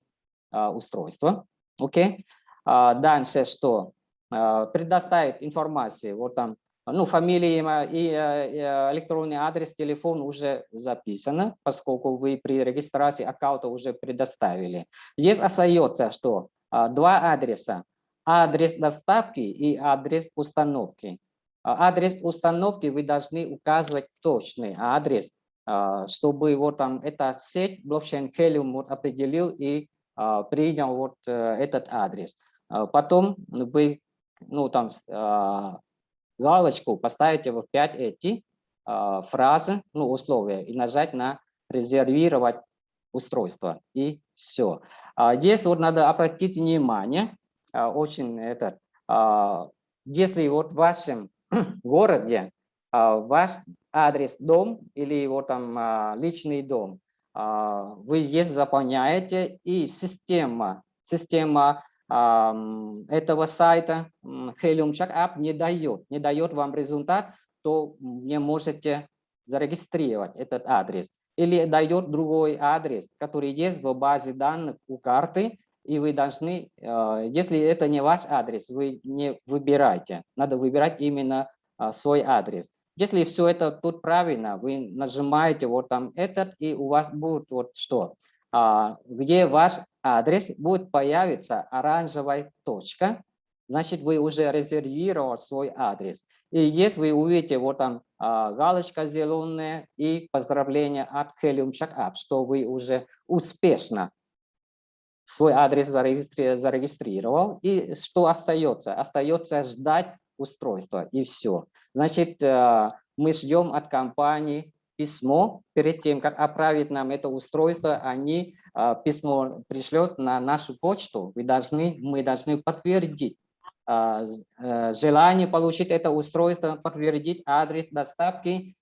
устройство. Окей. А, Дальше что? Предоставить информацию. Вот там, ну, фамилия, имя и э, э, электронный адрес, телефон уже записано, поскольку вы при регистрации аккаунта уже предоставили. Здесь остается что? А, Два адреса. Адрес доставки и адрес установки. А, Адрес установки вы должны указывать точный адрес, а, чтобы вот там эта сеть блокчейн Helium вот определил и принял вот э, этот адрес. Потом вы ну, там, галочку поставите в 5 эти а, фразы, ну, условия, и нажать на резервировать устройство. И все. Здесь вот надо обратить внимание, а, очень это, а, если вот в вашем городе а, ваш адрес дом или вот там а, личный дом, а, вы здесь заполняете, и система, система этого сайта Helium Check App не дает, не дает вам результат, то не можете зарегистрировать этот адрес. или дает другой адрес, который есть в базе данных у карты, и вы должны, э, если это не ваш адрес, вы не выбираете, надо выбирать именно э, свой адрес. Если все это тут правильно, вы нажимаете вот там этот, и у вас будет вот что, а, где ваш адрес будет появиться оранжевая точка, значит вы уже резервировали свой адрес. И если вы увидите вот там а, галочка зеленая и поздравление от Helium Checkup, что вы уже успешно свой адрес зарегистрировал. И что остается? Остается ждать устройства и все. Значит, э, мы ждем от компании письмо, перед тем, как отправить нам это устройство, они э, письмо пришлют на нашу почту, вы должны, мы должны подтвердить э, желание получить это устройство, подтвердить адрес доставки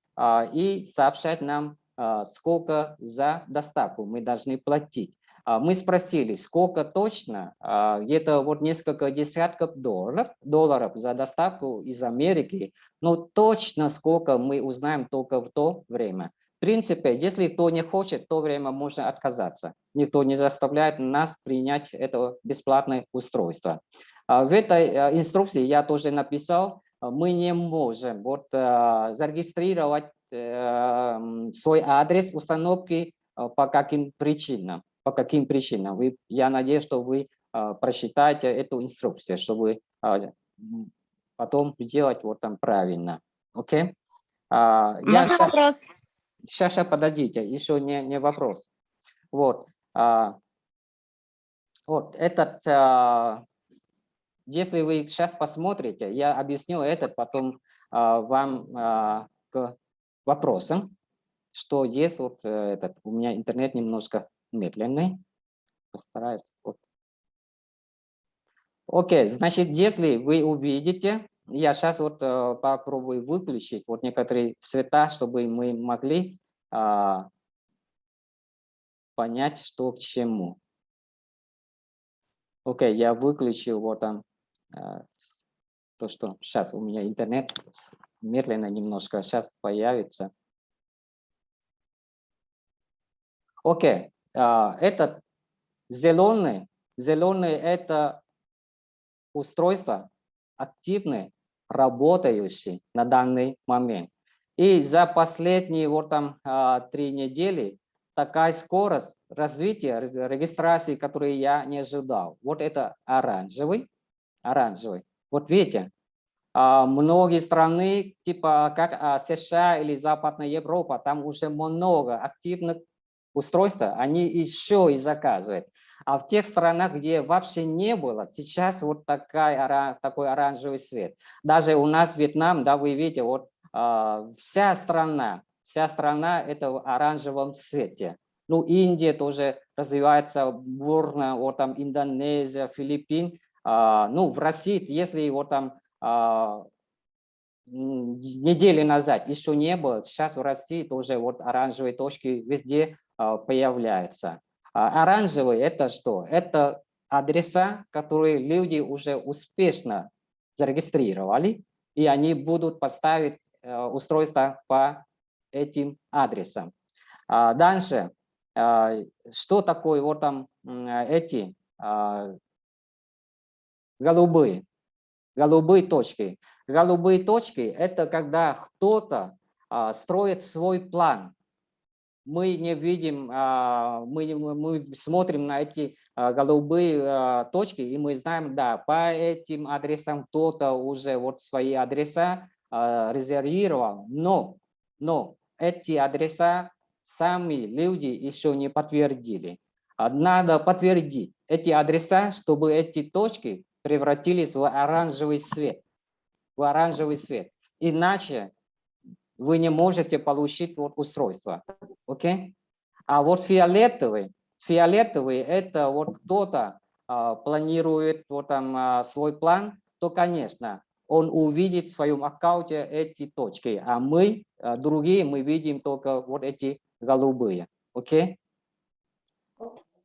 и сообщать нам, сколько за доставку мы должны платить. А, мы спросили, сколько точно, а, где-то вот несколько десятков долларов, долларов за доставку из Америки, но точно сколько мы узнаем только в то время. В принципе, если кто не хочет, то время можно отказаться. Никто не заставляет нас принять это бесплатное устройство. А, в этой инструкции я тоже написал, мы не можем вот, зарегистрировать э, свой адрес установки по каким причинам по каким причинам. Вы, я надеюсь, что вы а, прочитаете эту инструкцию, чтобы а, потом сделать вот там правильно. Окей? А, я Можно вопрос? Сейчас, сейчас, подождите, еще не, не вопрос. Вот. А, вот этот, а, если вы сейчас посмотрите, я объясню этот потом а, вам а, к вопросам, что есть вот э, этот, у меня интернет немножко медленный. Постараюсь. Вот. Окей, значит, если вы увидите, я сейчас вот э, попробую выключить вот некоторые цвета, чтобы мы могли э, понять, что к чему. Окей, я выключил вот там э, то, что сейчас у меня интернет медленно немножко сейчас появится. Окей, а, этот зеленый, зеленый это устройство активное, работающее на данный момент. И за последние вот там а, три недели такая скорость развития регистрации, которую я не ожидал. Вот это оранжевый, оранжевый. Вот видите, а, многие страны, типа как США или Западная Европа, там уже много активных устройства, они еще и заказывают. А в тех странах, где вообще не было, сейчас вот такая, такой оранжевый свет. Даже у нас Вьетнам, да, вы видите, вот э, вся страна, вся страна это в оранжевом цвете. Ну, Индия тоже развивается бурно, вот там Индонезия, Филиппин. Э, ну, в России, если вот там э, недели назад еще не было, сейчас в России тоже вот оранжевые точки везде появляются. А оранжевый – это что? Это адреса, которые люди уже успешно зарегистрировали, и они будут поставить э, устройство по этим адресам. А дальше, что такое вот там эти голубые, голубые точки? Голубые точки – это когда кто-то строит свой план, мы не видим, а, мы, мы смотрим на эти а, голубые а, точки, и мы знаем, да, по этим адресам кто-то уже вот свои адреса резервировал, но, но эти адреса сами люди еще не подтвердили. Надо подтвердить эти адреса, чтобы эти точки превратились в оранжевый цвет. В оранжевый цвет. Иначе вы не можете получить вот устройство. Окей? А вот фиолетовый, фиолетовый это вот кто-то а, планирует вот там а, свой план, то, конечно, он увидит в своем аккаунте эти точки, а мы, а, другие, мы видим только вот эти голубые. Окей?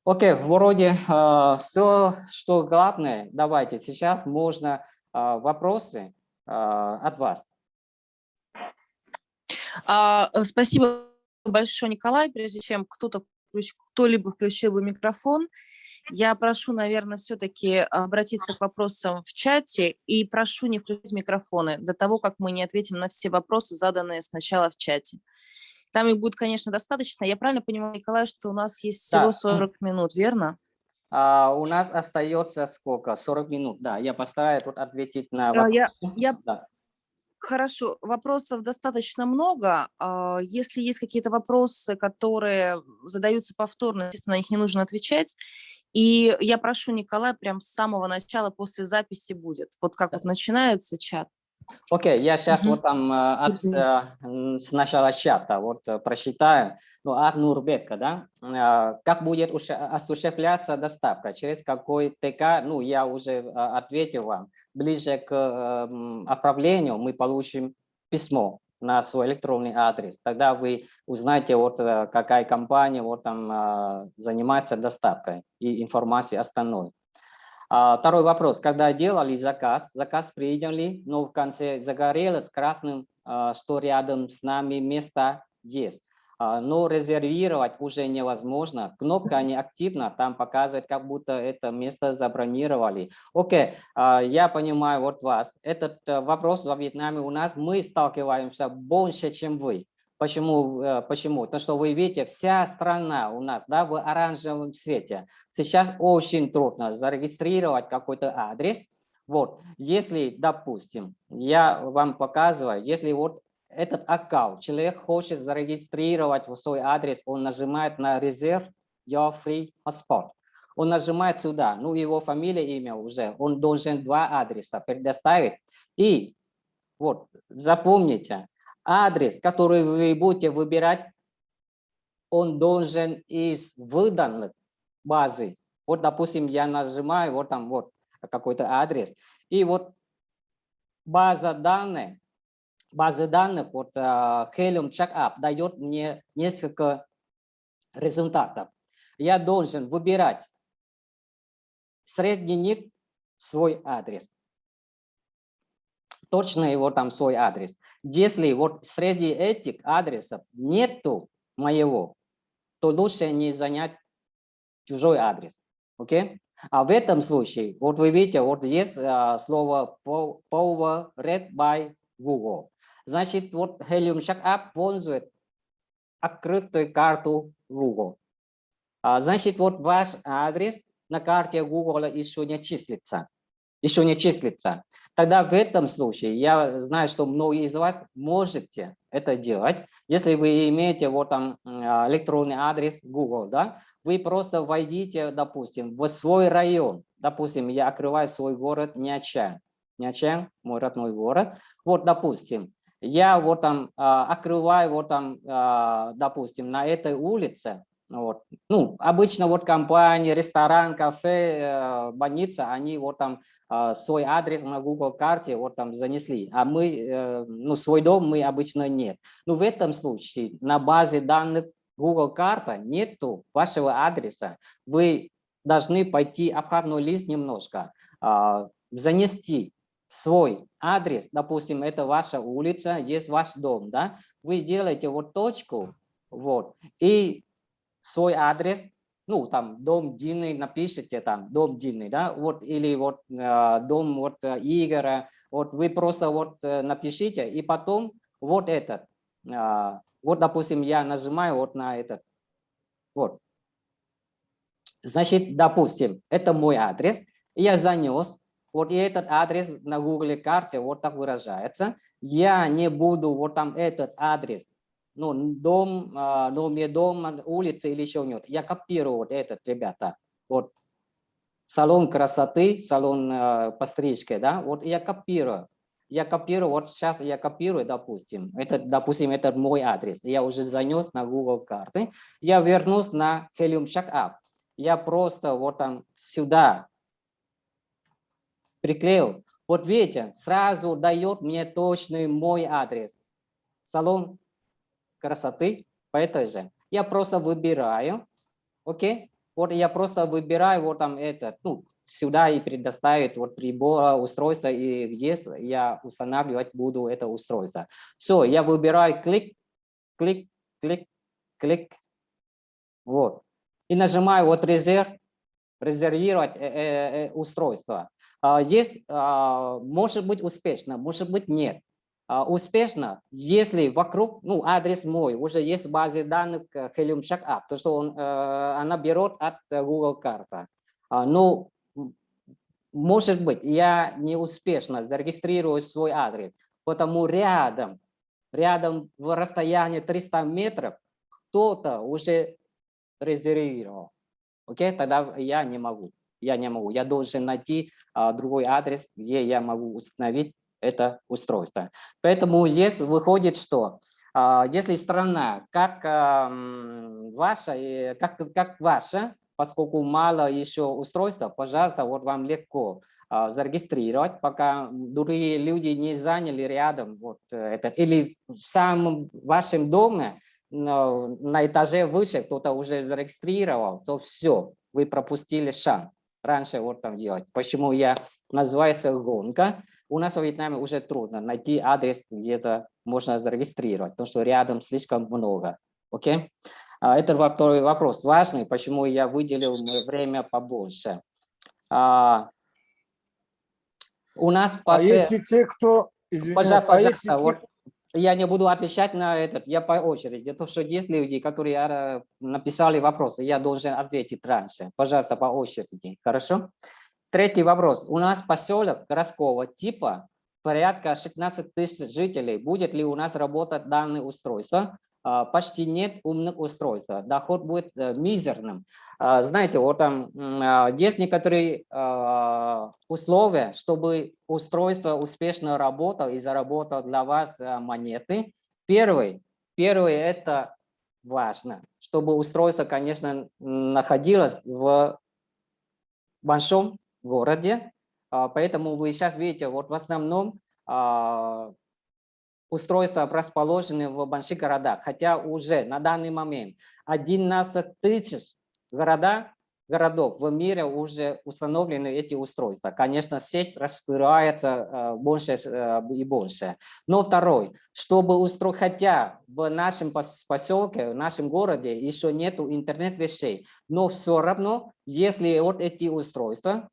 Окей, вроде а, все, что главное, давайте сейчас можно а, вопросы а, от вас. А, э, спасибо большое, Николай. Прежде чем кто-то кто-либо включил бы микрофон, я прошу, наверное, все-таки обратиться к вопросам в чате и прошу не включать микрофоны до того, как мы не ответим на все вопросы, заданные сначала в чате. Там их будет, конечно, достаточно. Я правильно понимаю, Николай, что у нас есть всего Да. 40 минут, верно? А, у нас остается сколько? 40 минут. Да, я постараюсь тут ответить на Да, я- вопросы. я- Да. Хорошо, вопросов достаточно много. А, Если есть какие-то вопросы, которые задаются повторно, естественно, на них не нужно отвечать. И я прошу Николая прям с самого начала после записи будет. Вот как вот начинается чат. Окей, я сейчас Мгм. вот там э, от, э, с начала чата вот э, прочитаю. Ну, от Нурбека, да? Э, Как будет осуществляться доставка? Через какой ТК? Ну, я уже э, ответил вам. Ближе к э, м, отправлению мы получим письмо на свой электронный адрес. Тогда вы узнаете, вот э, какая компания вот там э, занимается доставкой и информацией остальной. А, Второй вопрос. Когда делали заказ, заказ приняли, но в конце загорелось красным, а, что рядом с нами место есть. А, Но резервировать уже невозможно. Кнопка не активна, там показывает, как будто это место забронировали. Окей, а, я понимаю вот вас. Этот э, вопрос во Вьетнаме у нас, мы сталкиваемся больше, чем вы. Почему? э, Почему? Потому что вы видите, вся страна у нас да, в оранжевом цвете. Сейчас очень трудно зарегистрировать какой-то адрес. Вот, если, допустим, я вам показываю, если вот этот аккаунт, человек хочет зарегистрировать свой адрес, он нажимает на резерв your free passport. Он нажимает сюда, ну его фамилия, имя уже, он должен два адреса предоставить. И вот, запомните, адрес, который вы будете выбирать, он должен из выданных базы. Вот, допустим, я нажимаю, вот там вот какой-то адрес, и вот база данных, базы данных, вот uh, Helium Checkup дает мне несколько результатов. Я должен выбирать средний свой адрес. Точно его там свой адрес. Если вот среди этих адресов нету моего, то лучше не занять чужой адрес. Окей? А в этом случае, вот вы видите, вот есть а, слово powered by Google. Значит, вот Helium Checkup пользует открытую карту Google. А, значит, вот ваш адрес на карте Google еще не числится. Еще не числится. Тогда в этом случае, я знаю, что многие из вас можете это делать. Если вы имеете вот там а, электронный адрес Google, да, вы просто войдите, допустим, в свой район. Допустим, я открываю свой город Нячан. Нячан, мой родной город. Вот, допустим, я вот там а, открываю вот там, а, допустим, на этой улице, вот, ну, обычно вот компании, ресторан, кафе, э, больница, они вот там э, свой адрес на Google карте вот там занесли, а мы, э, ну, свой дом мы обычно нет. Но в этом случае на базе данных Google карта нету вашего адреса. Вы должны пойти обходной лист немножко, а, занести свой адрес, допустим, это ваша улица, есть ваш дом, да, вы сделаете вот точку, вот, и свой адрес, ну, там, дом Дины, напишите там, дом Дины, да, вот, или вот э, дом вот э, Игоря, вот вы просто вот э, напишите, и потом вот этот, э, вот, допустим, я нажимаю вот на этот, вот. Значит, допустим, это мой адрес, я занес, вот и этот адрес на Google карте вот так выражается. Я не буду вот там этот адрес, ну, дом, а, номер дома, улица или еще нет. Я копирую вот этот, ребята. Вот салон красоты, салон э, пострижки, да, вот я копирую. Я копирую, вот сейчас я копирую, допустим, это, допустим, это мой адрес. Я уже занес на Google карты. Я вернусь на Helium Checkup. Я просто вот там сюда приклеил. Вот видите, сразу дает мне точный мой адрес. Салон красоты по этой же. Я просто выбираю, окей? Вот я просто выбираю вот там этот, ну, сюда и предоставит вот прибор, устройство, и где я устанавливать буду это устройство. Все, я выбираю клик, клик, клик, клик, вот. И нажимаю вот резерв, резервировать э, э, э, устройство. А, есть, а, может быть успешно, может быть нет. А, успешно, если вокруг, ну, адрес мой, уже есть в базе данных Helium Checkup, то, что он, она берет от Google карта. Но, может быть, я не успешно зарегистрирую свой адрес, потому рядом, рядом в расстоянии 300 метров кто-то уже резервировал. Окей, тогда я не могу. Я не могу. Я должен найти а, другой адрес, где я могу установить это устройство. Поэтому здесь выходит, что а, если страна как а, ваша, как, как ваша, поскольку мало еще устройства, пожалуйста, вот вам легко а, зарегистрировать, пока другие люди не заняли рядом вот это. Или в самом вашем доме на этаже выше кто-то уже зарегистрировал, то все, вы пропустили шанс. Раньше вот там делать. Почему я называется гонка? У нас в Вьетнаме уже трудно найти адрес, где-то можно зарегистрировать, потому что рядом слишком много. Окей? Okay? Это второй вопрос важный, почему я выделил время побольше. А, у нас... А если те, кто... Извиняюсь, пожалуйста, а если те, вот я не буду отвечать на этот, я по очереди. То, что есть люди, которые э, написали вопросы, я должен ответить раньше. Пожалуйста, по очереди. Хорошо? Третий вопрос. У нас поселок городского типа, порядка 16 тысяч жителей. Будет ли у нас работать данное устройство? А, почти нет умных устройств. Доход будет э, мизерным. А, знаете, вот там а, есть некоторые условия, чтобы устройство успешно работало и заработало для вас монеты. Первый, первый это важно, чтобы устройство, конечно, находилось в большом городе. Поэтому вы сейчас видите, вот в основном устройства расположены в больших городах, хотя уже на данный момент 11 тысяч города, городов в мире уже установлены эти устройства. Конечно, сеть раскрывается э, больше э, и больше. Но второй, чтобы устроить, хотя в нашем поселке, в нашем городе еще нету интернет-вещей, но все равно, если вот эти устройства,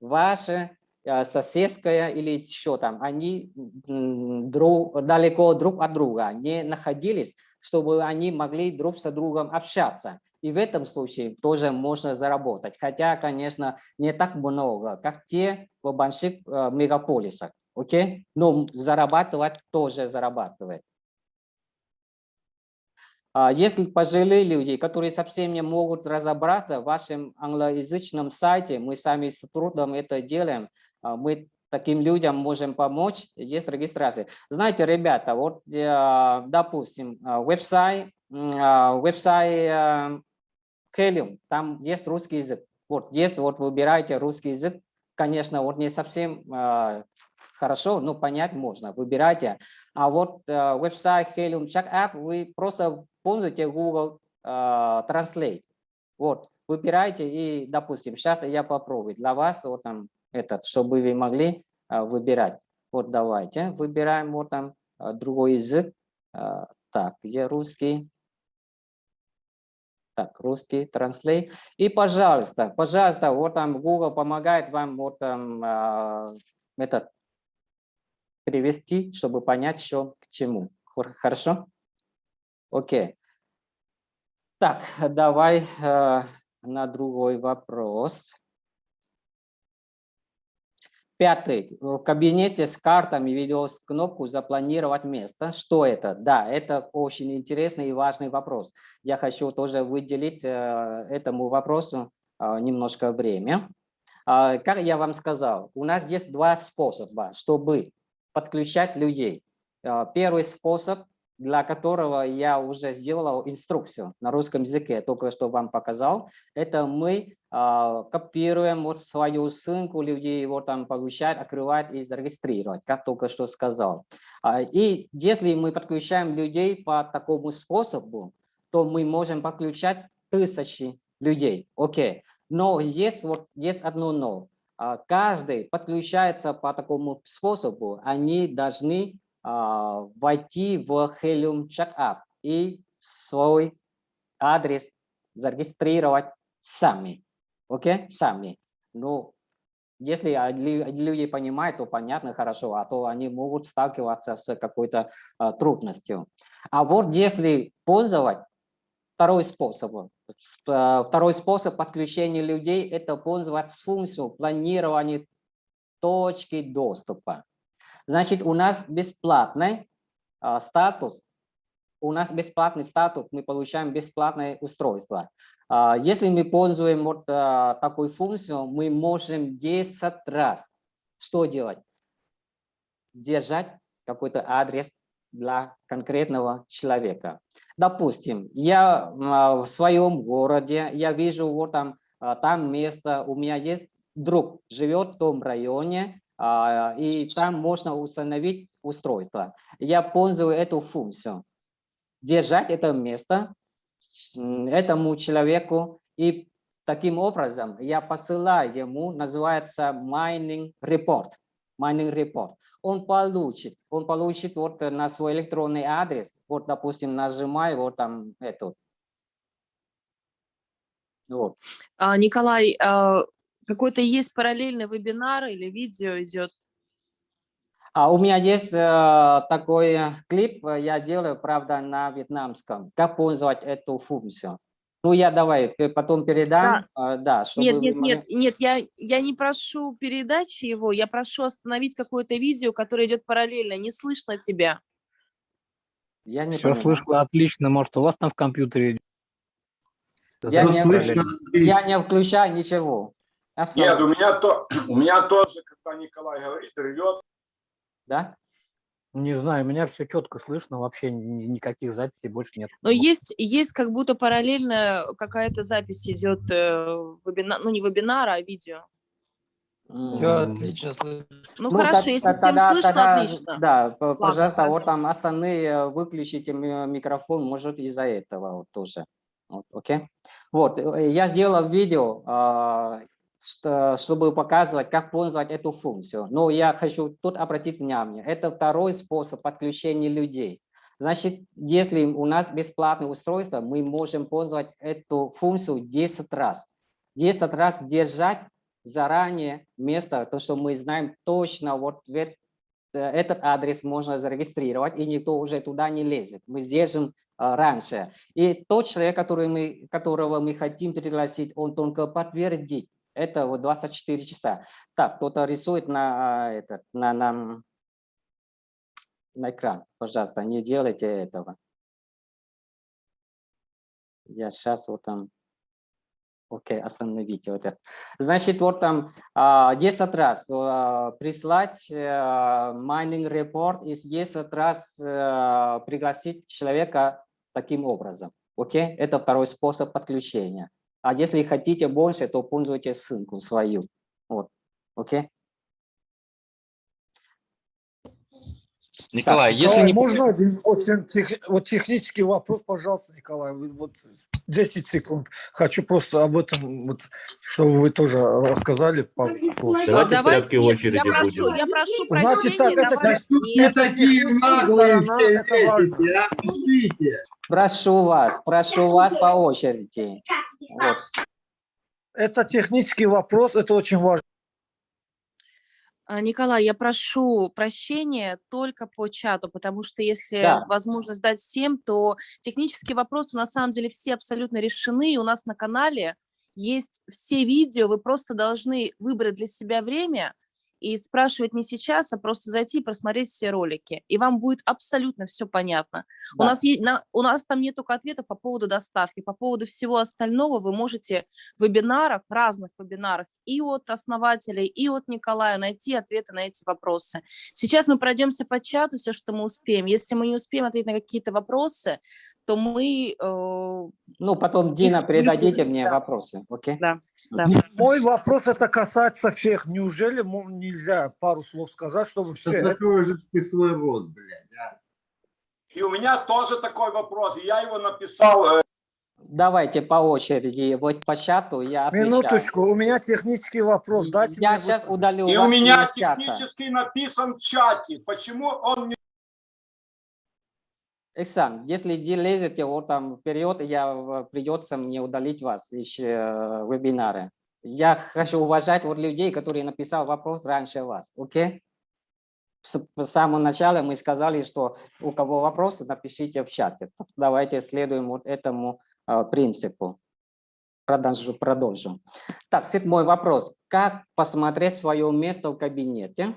ваши соседская или еще там, они друг, далеко друг от друга не находились, чтобы они могли друг с другом общаться. И в этом случае тоже можно заработать. Хотя, конечно, не так много, как те в больших э, мегаполисах. Окей? Но зарабатывать тоже зарабатывает. А если пожилые люди, которые совсем не могут разобраться в вашем англоязычном сайте, мы сами с трудом это делаем, мы таким людям можем помочь, есть регистрация. Знаете, ребята, вот, э, допустим, а, веб-сайт, а, веб-сайт Helium, там есть русский язык. Вот есть, вот выбираете русский язык, конечно, вот не совсем хорошо, но понять можно, выбирайте. А вот веб-сайт Helium Check App, вы просто пользуете Google Translate. Вот, выбирайте и, допустим, сейчас я попробую для вас, вот там, этот, чтобы вы могли а, выбирать. Вот давайте выбираем вот там а, другой язык. А, так, где русский? Так, русский, транслей. И, пожалуйста, пожалуйста, вот там Google помогает вам вот там этот перевести, чтобы понять, что к чему. Хорошо? Окей. Так, давай на другой вопрос. Пятый. В кабинете с картами видео кнопку «Запланировать место». Что это? Да, это очень интересный и важный вопрос. Я хочу тоже выделить э, этому вопросу э, немножко время. Э, как я вам сказал, у нас есть два способа, чтобы подключать людей. Э, первый способ для которого я уже сделал инструкцию на русском языке, только что вам показал. Это мы э, копируем вот свою ссылку, люди его там получают, открывают и зарегистрировать, как только что сказал. А, и если мы подключаем людей по такому способу, то мы можем подключать тысячи людей. Окей. Но есть, вот, есть одно но. А, каждый подключается по такому способу, они должны войти в Helium Checkup и свой адрес зарегистрировать сами. Окей? Сами. Ну, если лю- люди понимают, то понятно, хорошо, а то они могут сталкиваться с какой-то а, трудностью. А вот если пользовать второй способ, а, второй способ подключения людей – это пользоваться функцией планирования точки доступа. Значит, у нас бесплатный а, статус, у нас бесплатный статус, мы получаем бесплатное устройство. А, Если мы пользуем вот а, такой функцию, мы можем 10 раз что делать? Держать какой-то адрес для конкретного человека. Допустим, я в своем городе, я вижу вот там, там место, у меня есть друг, живет в том районе, и там можно установить устройство. Я пользую эту функцию. Держать это место этому человеку, и таким образом я посылаю ему, называется mining report. Mining report. Он получит, он получит вот на свой электронный адрес, вот, допустим, нажимаю вот там эту. Вот. А, Николай, а, какой-то есть параллельный вебинар или видео идет? А у меня есть э, такой клип, э, я делаю, правда, на вьетнамском. Как пользовать эту функцию? Ну, я давай потом передам, э, да, чтобы Нет, нет, могли- нет, нет, я, я не прошу передачи его, я прошу остановить какое-то видео, которое идет параллельно, не слышно тебя. Я не Все понимаю. слышно отлично. Может, у вас там в компьютере идет? Я не, слышно. я не включаю ничего. Нет, Абсолютно. у меня, то, у меня тоже, когда Николай говорит, рвет. Да? Не знаю, у меня все четко слышно, вообще ни- никаких записей больше нет. Но есть, есть как будто параллельно какая-то запись идет, э, вебина- ну не вебинара, а видео. Все отлично слышно. Ну, Ну, хорошо, так- если так- всем тогда- слышно, тогда, отлично. Да, п- пожалуйста, вот там остальные э, выключите ми- микрофон, может из-за этого вот тоже. Вот, Окей? Вот, э, я сделал видео, а, чтобы показывать, как пользовать эту функцию. Но я хочу тут обратить внимание, это второй способ подключения людей. Значит, если у нас бесплатное устройство, мы можем пользовать эту функцию 10 раз. 10 раз держать заранее место, то, что мы знаем точно, вот э, этот адрес можно зарегистрировать, и никто уже туда не лезет. Мы держим а, раньше. И тот человек, который мы, которого мы хотим пригласить, он только подтвердит. Это вот 24 часа. Так, кто-то рисует на, а, этот, на, на, на экран. Пожалуйста, не делайте этого. Я сейчас вот там... Окей, остановите вот это. Значит, вот там а, 10 раз а, прислать а, mining report и 10 раз а, пригласить человека таким образом. Окей, это второй способ подключения. А если хотите больше, то пользуйтесь ссылку свою. Вот, окей. Николай, если Николай, не можно один очень тех- вот технический вопрос, пожалуйста, Николай, вы вот 10 секунд. Хочу просто об этом, вот, чтобы вы тоже рассказали. по- вот. Давайте в порядке нет, очереди я прошу, будем. я прошу Значит, так, это давай- тех- Нет, это это важно. Прошу вас, прошу вас по очереди. Вот. Это технический вопрос, это очень важно. А, Николай, я прошу прощения только по чату, потому что если Да. возможность дать всем, то технические вопросы на самом деле все абсолютно решены. И у нас на канале есть все видео, вы просто должны выбрать для себя время и спрашивать не сейчас, а просто зайти и просмотреть все ролики. И вам будет абсолютно все понятно. У, Да. нас есть, на, у нас там нет только ответов по поводу доставки. По поводу всего остального вы можете в вебинарах, разных вебинарах и от основателей, и от Николая найти ответы на эти вопросы. Сейчас мы пройдемся по чату, все, что мы успеем. Если мы не успеем ответить на какие-то вопросы, то мы... э, Ну, потом, Дина, передадите мне да. вопросы, окей? да, да. Мой вопрос это касается всех. Неужели нельзя пару слов сказать, чтобы все... Закрой же ты свой рот, блядь. а. И у меня тоже такой вопрос. Я его написал. э, Давайте по очереди, вот по чату я отвечаю. Минуточку, у меня технический вопрос. Дайте Я мне сейчас удалю И у меня из чата. технически написан в чате. Почему он не... Эксан, если лезете вот там вперед, я придется мне удалить вас из э, вебинара. Я хочу уважать вот людей, которые написал вопрос раньше вас, окей? С с самого начала мы сказали, что у кого вопросы, напишите в чате. Давайте следуем вот этому э, принципу. Продолжу, продолжим. Так, седьмой вопрос. Как посмотреть свое место в кабинете?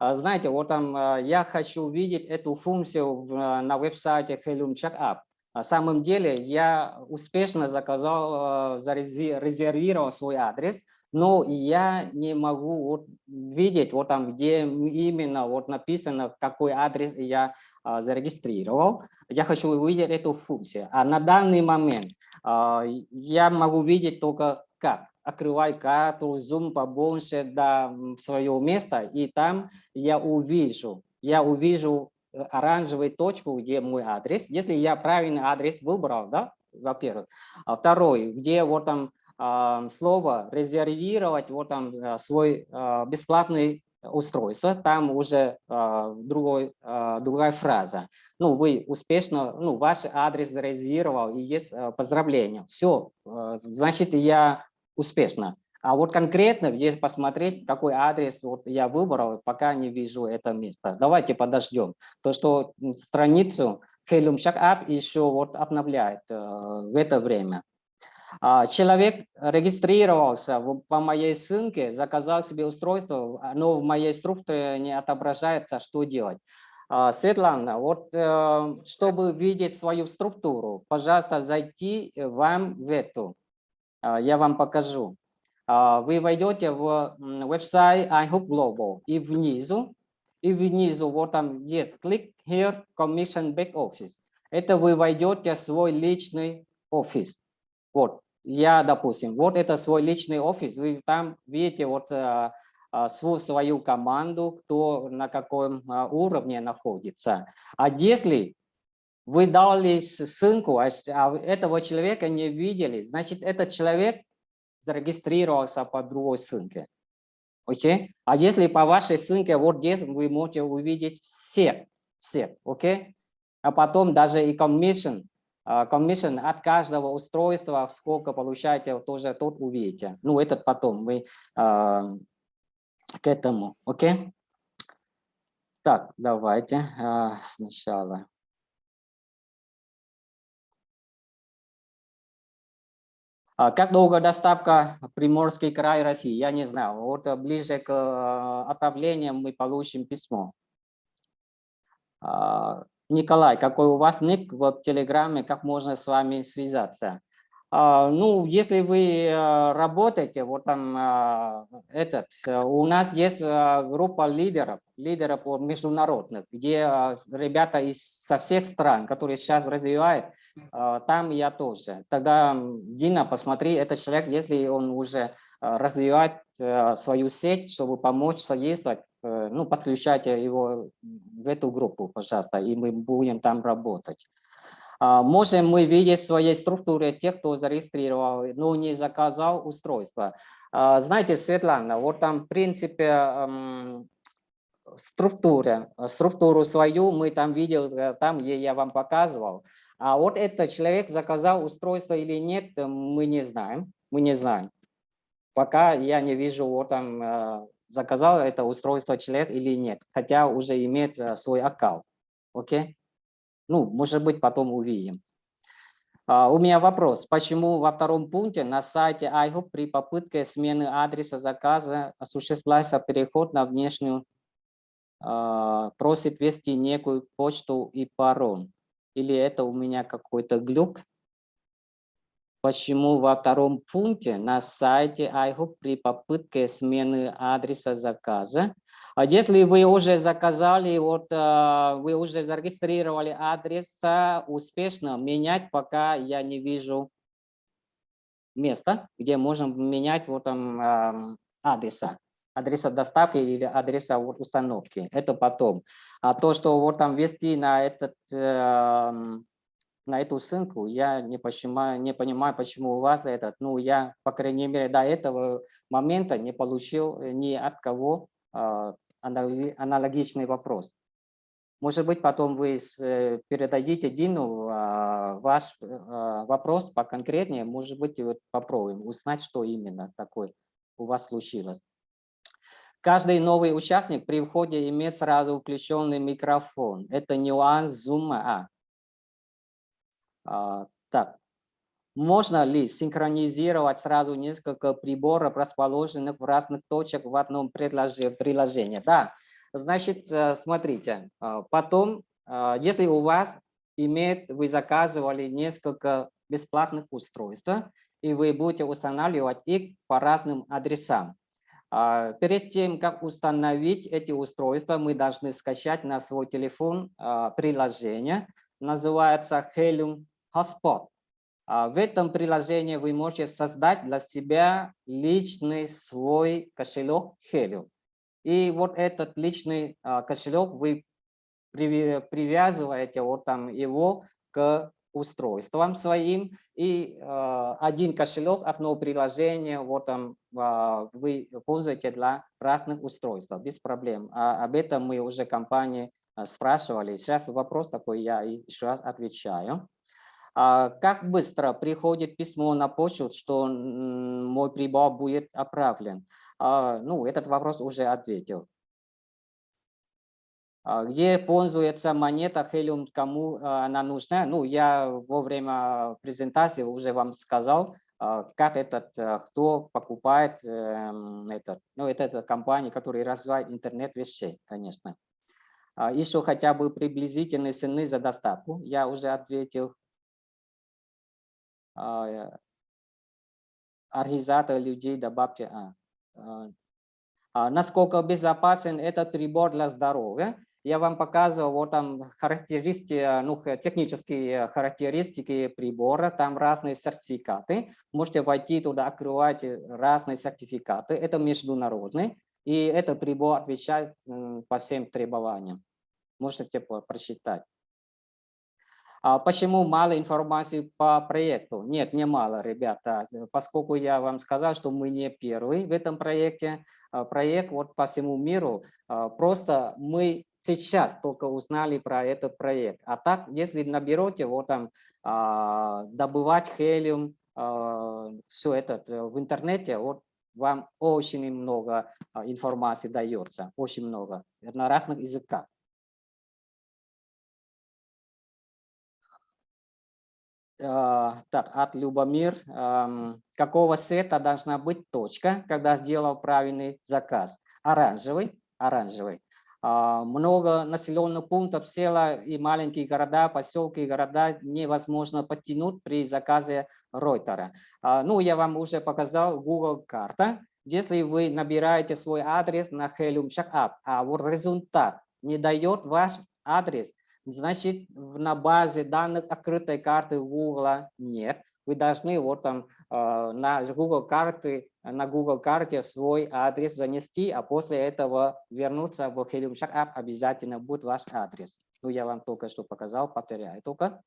А, Знаете, вот там а, я хочу увидеть эту функцию а, на веб-сайте Helium Checkup. На самом деле я успешно заказал, а, зарези- резервировал свой адрес, но я не могу вот видеть вот там, где именно вот написано, какой адрес я зарегистрировал. Я хочу увидеть эту функцию. А на данный момент я могу видеть только как. Открывай карту, зум побольше до свое место, и там я увижу, я увижу э, оранжевую точку, где мой адрес. Если я правильный адрес выбрал, да, во-первых. А второй, где вот там а, слово резервировать, вот там а, свой а, бесплатный устройство, там уже а, другой, а, другая фраза. Ну, вы успешно, ну, ваш адрес зарезервировал, и есть а, поздравления. Все, значит, я успешно. А вот конкретно здесь посмотреть, какой адрес вот я выбрал, пока не вижу это место. Давайте подождем. То, что страницу Helium Checkup еще вот обновляет э, в это время. А, Человек регистрировался в- по моей ссылке, заказал себе устройство, но в моей структуре не отображается, что делать. А, Светлана, вот э, чтобы видеть свою структуру, пожалуйста, зайти вам в эту. А, Я вам покажу. А, Вы войдете в веб-сайт iHope Global и внизу, и внизу вот там есть click here Commission Back Office. Это вы войдете в свой личный офис. Вот, я, допустим, вот это свой личный офис, вы там видите вот а, свою, свою команду, кто на каком уровне находится. А если вы дали ссылку, а а этого человека не видели, значит, этот человек зарегистрировался по другой ссылке. Окей? А если по вашей ссылке, вот здесь вы можете увидеть всех, всех, окей? А потом даже и commission, а, commission от каждого устройства, сколько получаете, тоже тут увидите. Ну, этот потом мы а, к этому, окей? Так, давайте сначала. Как долго доставка Приморский край России? Я не знаю. Вот э, ближе к э, отправлению мы получим письмо. А, Николай, какой у вас ник в Телеграме, как можно с вами связаться? А, Ну, если вы э, работаете, вот там а, этот, у нас есть группа лидеров, лидеров международных, где ребята из со всех стран, которые сейчас развивают, а, там я тоже. Тогда, Дина, посмотри, этот человек, если он уже а, развивает э, свою сеть, чтобы помочь содействовать, э, ну, подключайте его в эту группу, пожалуйста, и мы будем там работать. А, Можем мы видеть в своей структуре тех, кто зарегистрировал, но не заказал устройство. А, Знаете, Светлана, вот там, в принципе, структура, структуру свою мы там видел, э, там, где я вам показывал. А вот этот человек заказал устройство или нет, э, мы не знаем. Мы не знаем. Пока я не вижу, вот там э, заказал это устройство человек или нет, хотя уже имеет э, свой аккаунт. Окей? Ну, может быть, потом увидим. А, У меня вопрос. Почему во втором пункте на сайте iHub при попытке смены адреса заказа осуществляется переход на внешнюю, а, просит ввести некую почту и пароль? Или это у меня какой-то глюк? Почему во втором пункте на сайте iHub при попытке смены адреса заказа а если вы уже заказали, вот а, вы уже зарегистрировали адрес, успешно менять, пока я не вижу места, где можем менять вот там ам, адреса, адреса доставки или адреса установки. Это потом. А то, что вот там ввести на этот ам, на эту ссылку, я не понимаю, не понимаю, почему у вас этот, ну, я, по крайней мере, до этого момента не получил ни от кого анали- аналогичный вопрос. Может быть, потом вы э, передадите Дину а, ваш а, вопрос поконкретнее. Может быть, вот попробуем узнать, что именно такое у вас случилось. Каждый новый участник при входе имеет сразу включенный микрофон. Это нюанс Zoom. А. А, так, можно ли синхронизировать сразу несколько приборов, расположенных в разных точках в одном приложении? Да, значит, э, смотрите, а, потом, а, если у вас имеет, вы заказывали несколько бесплатных устройств, и вы будете устанавливать их по разным адресам. А, Перед тем, как установить эти устройства, мы должны скачать на свой телефон а, приложение, называется Helium Hotspot. А, В этом приложении вы можете создать для себя личный свой кошелек Helium. И вот этот личный кошелек вы привязываете вот там его к устройствам своим. И а, один кошелек, одно приложение вот там а, вы пользуете для разных устройств без проблем. А об этом мы уже компании а, спрашивали. Сейчас вопрос такой, я еще раз отвечаю. А Как быстро приходит письмо на почту, что мой прибор будет отправлен? А, Ну, этот вопрос уже ответил. А Где пользуется монета Helium, кому а, она нужна? Ну, я во время презентации уже вам сказал, а, как этот, а, кто покупает эм, этот. Ну, это, это компания, которая развивает интернет вещей, конечно. А Еще хотя бы приблизительные цены за доставку. Я уже ответил. А, э, Организатор людей добавьте. а, Насколько безопасен этот прибор для здоровья? Я вам показывал вот там характеристики, ну, технические характеристики прибора, там разные сертификаты. Можете войти туда, открывать разные сертификаты. Это международный, и этот прибор отвечает по всем требованиям. Можете прочитать. А почему мало информации по проекту? Нет, не мало, ребята. Поскольку я вам сказал, что мы не первый в этом проекте, а, проект вот по всему миру, а, просто мы сейчас только узнали про этот проект. А так, если наберете вот там а, добывать хелиум, все это э, в интернете, вот вам очень много а, информации дается, очень много на разных языках. А, Так, от Любомир. Какого цвета должна быть точка, когда сделал правильный заказ? Оранжевый, оранжевый. А, Много населенных пунктов, села и маленькие города, поселки, города невозможно подтянуть при заказе Ройтера. А, Ну, я вам уже показал Google карта. Если вы набираете свой адрес на Helium Checkup, а вот результат не дает ваш адрес, значит, на базе данных открытой карты Google нет. Вы должны вот там на Google карты, на Google карте свой адрес занести, а после этого вернуться в Helium Checkup обязательно будет ваш адрес. Ну, я вам только что показал, повторяю только.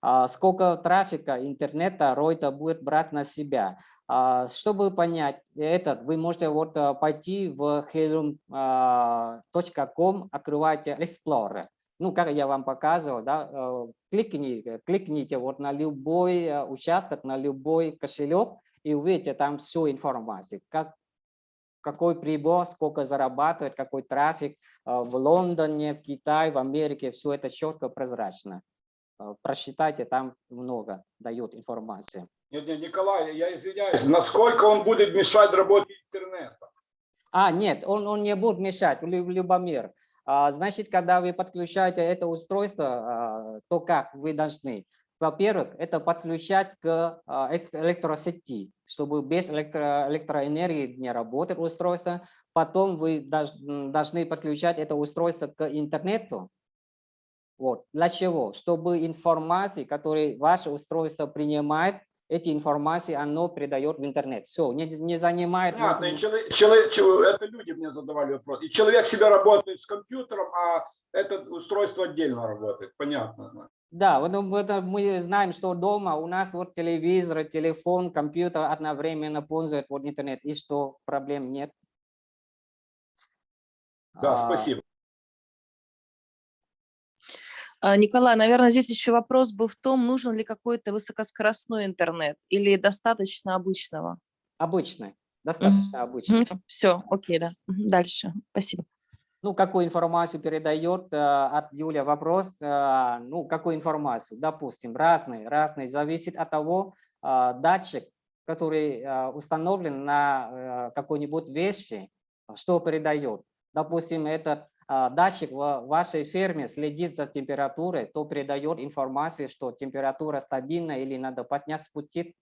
А, Сколько трафика интернета Ройта будет брать на себя? А, Чтобы понять это, вы можете вот а, пойти в helium.com, открывайте Explorer. Ну, как я вам показывал, да, э, кликните, кликните вот на любой э, участок, на любой кошелек и увидите там всю информацию, как, какой прибор, сколько зарабатывает, какой трафик э, в Лондоне, в Китае, в Америке, все это четко, прозрачно. Просчитайте, там много дают информации. Нет, нет, Николай, я извиняюсь. Насколько он будет мешать работе интернета? А, нет, он, он не будет мешать, Лю- Любомир. А, Значит, когда вы подключаете это устройство, а, то как вы должны? Во-первых, это подключать к а, элек- электросети, чтобы без электро- электроэнергии не работает устройство. Потом вы должны подключать это устройство к интернету. Вот. Для чего? Чтобы информации, которые ваше устройство принимает, эти информации оно передает в интернет. Все, не, не занимает... Понятно, и чело- чело- чело- это люди мне задавали вопрос. И человек себя работает с компьютером, а это устройство отдельно работает. Понятно. Да, вот об этом мы знаем, что дома у нас вот телевизор, телефон, компьютер одновременно пользуют вот интернет, и что проблем нет. Да, А, спасибо. А, Николай, наверное, здесь еще вопрос был в том, нужен ли какой-то высокоскоростной интернет или достаточно обычного. Обычный, достаточно обычный. Все, окей, да. Дальше. Спасибо. Ну, какую информацию передает э, от Юля вопрос, э, ну, какую информацию, допустим, разные, разные, зависит от того, э, датчик, который установлен на какой-нибудь вещи, что передает. Допустим, этот датчик в вашей ферме следит за температурой, то передает информацию, что температура стабильна или надо поднять, спустить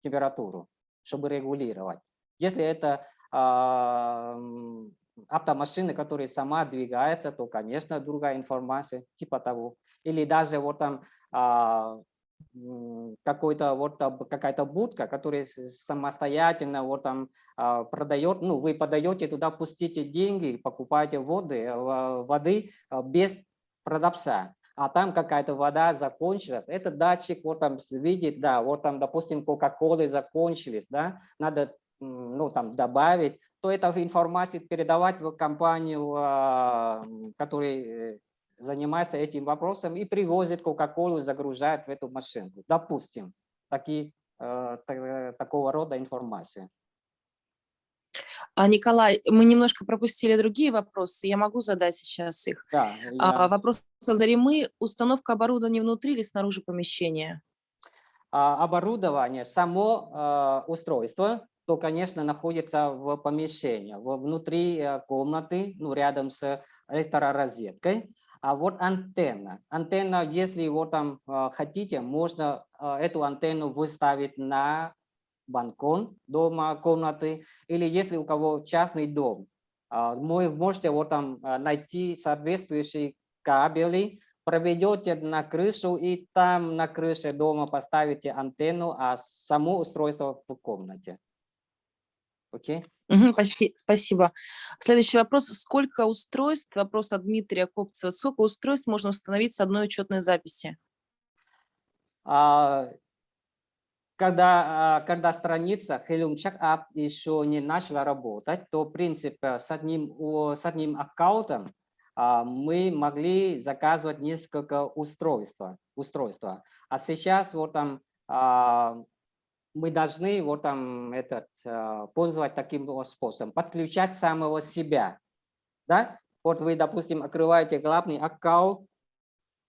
температуру, чтобы регулировать. Если это а, автомашины, которые сама двигается, то, конечно, другая информация, типа того. Или даже вот там а, какой-то вот какая-то будка, которая самостоятельно вот там а, продает, ну, вы подаете туда, пустите деньги, покупаете воды, э, воды а, без продавца, а там какая-то вода закончилась, этот датчик вот там видит, да, вот там, допустим, Кока-Колы закончились, да, надо, ну, там добавить, то эта информация передавать в компанию, а, которая э, занимается этим вопросом и привозит Кока-Колу, загружает в эту машинку. Допустим, такие, э, та- такого рода информация. А, Николай, мы немножко пропустили другие вопросы. Я могу задать сейчас их. Да, А, я- вопрос от Заремы. Установка оборудования внутри или снаружи помещения? а, оборудование, само а, устройство, то, конечно, находится в помещении, внутри э, комнаты, ну, рядом с электророзеткой. А вот антенна. Антенна, если вот там а, хотите, можно а, эту антенну выставить на балкон дома, комнаты, или если у кого частный дом, а, вы можете вот там найти соответствующие кабели, проведете на крышу и там на крыше дома поставите антенну, а само устройство в комнате. Окей? Мгм, спаси- Спасибо. Следующий вопрос. Сколько устройств, вопрос от Дмитрия Копцева, сколько устройств можно установить с одной учетной записи? А, Когда, а, когда страница Helium Checkup еще не начала работать, то, в принципе, с одним, с одним аккаунтом а, мы могли заказывать несколько устройств. устройства. А сейчас вот там мы должны вот там этот а, пользоваться таким способом, подключать самого себя. Да? Вот вы, допустим, открываете главный аккаунт,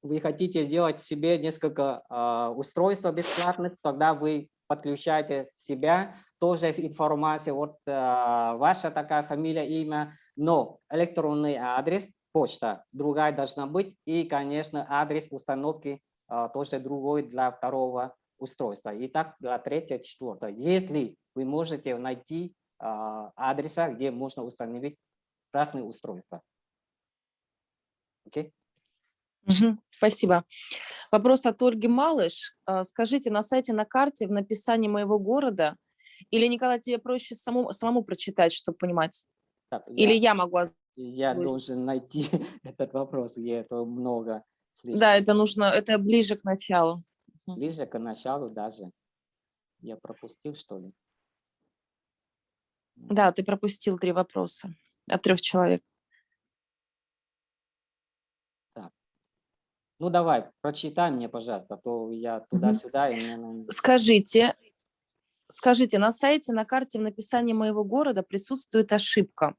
вы хотите сделать себе несколько а, устройств бесплатных, тогда вы подключаете себя, тоже информация, вот а, ваша такая фамилия, имя, но электронный адрес, почта другая должна быть, и, конечно, адрес установки тоже другой для второго устройства. И так для третьего, четвертого. Если вы можете найти а, адреса, где можно установить разные устройства. Окей? Мгм, Спасибо. Вопрос от Ольги Малыш. А, Скажите, на сайте на карте в написании моего города, или, Николай, тебе проще самому, самому прочитать, чтобы понимать? Так, Или я- я могу? Я должен найти этот вопрос, где это много. слишком Да, это нужно, это ближе к началу. Ближе к началу даже. Я пропустил, что ли? Да, ты пропустил три вопроса от трех человек. Ну давай, прочитай мне, пожалуйста, а то я туда-сюда. мне Скажите, скажите, на сайте, на карте в написании моего города присутствует ошибка.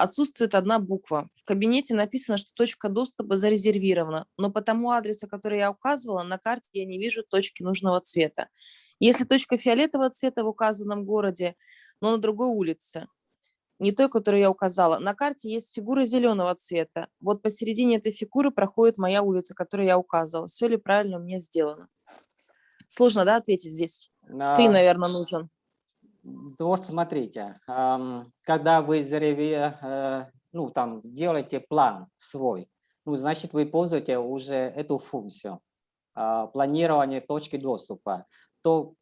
Отсутствует одна буква. В кабинете написано, что точка доступа зарезервирована, но по тому адресу, который я указывала, на карте я не вижу точки нужного цвета. Если точка фиолетового цвета в указанном городе, но на другой улице, не той, которую я указала, на карте есть фигура зеленого цвета. Вот посередине этой фигуры проходит моя улица, которую я указывала. Все ли правильно у меня сделано? Сложно, да, ответить здесь? Скрин, На- наверное, нужен. Вот смотрите, когда вы зареве, э, ну там делаете план свой, ну значит вы пользуете уже эту функцию а, планирования точки доступа, то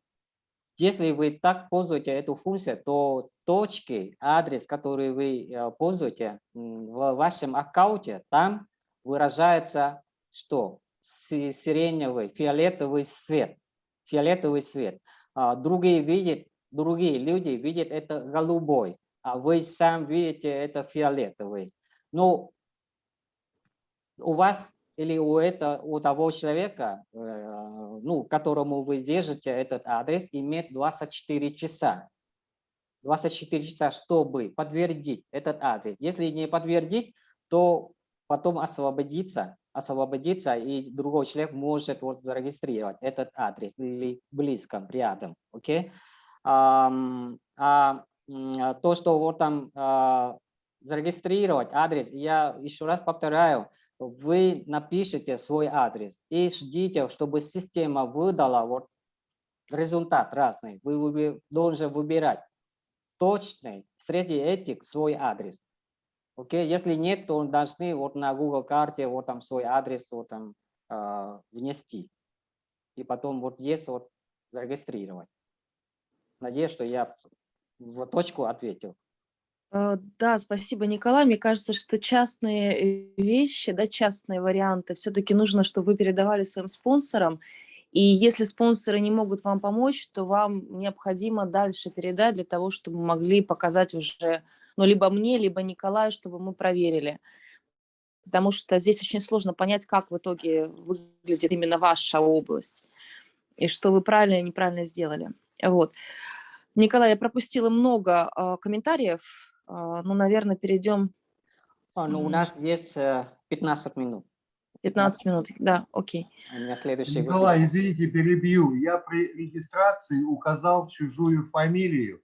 если вы так пользуете эту функцию, то точки, адрес, который вы э, пользуете в вашем аккаунте, там выражается что? Си- Сиреневый, фиолетовый цвет. Фиолетовый цвет. А, Другие видят, другие люди видят это голубой, а вы сам видите это фиолетовый. Но у вас или у, это, у того человека, э, ну, которому вы держите этот адрес, имеет 24 часа. 24 часа, чтобы подтвердить этот адрес. Если не подтвердить, то потом освободиться, освободиться, и другой человек может вот зарегистрировать этот адрес или близко, рядом. Окей? А, а то, что вот там а, зарегистрировать адрес, я еще раз повторяю, вы напишите свой адрес и ждите, чтобы система выдала вот результат разный. Вы должны выбирать точный среди этих свой адрес. Окей, okay? если нет, то должны вот на Google карте вот там свой адрес вот там э, внести. И потом вот здесь вот зарегистрировать. Надеюсь, что я в точку ответил. Э, да, спасибо, Николай. Мне кажется, что частные вещи, да, частные варианты, все-таки нужно, чтобы вы передавали своим спонсорам. И если спонсоры не могут вам помочь, то вам необходимо дальше передать для того, чтобы могли показать уже, ну, либо мне, либо Николаю, чтобы мы проверили. Потому что здесь очень сложно понять, как в итоге выглядит именно ваша область. И что вы правильно и неправильно сделали. Вот. Николай, я пропустила много э, комментариев. Э, ну, наверное, перейдем. А, ну, у нас есть 15 минут. 15 минут, да, окей. У меня следующий Николай, извините, перебью. Я при регистрации указал чужую фамилию.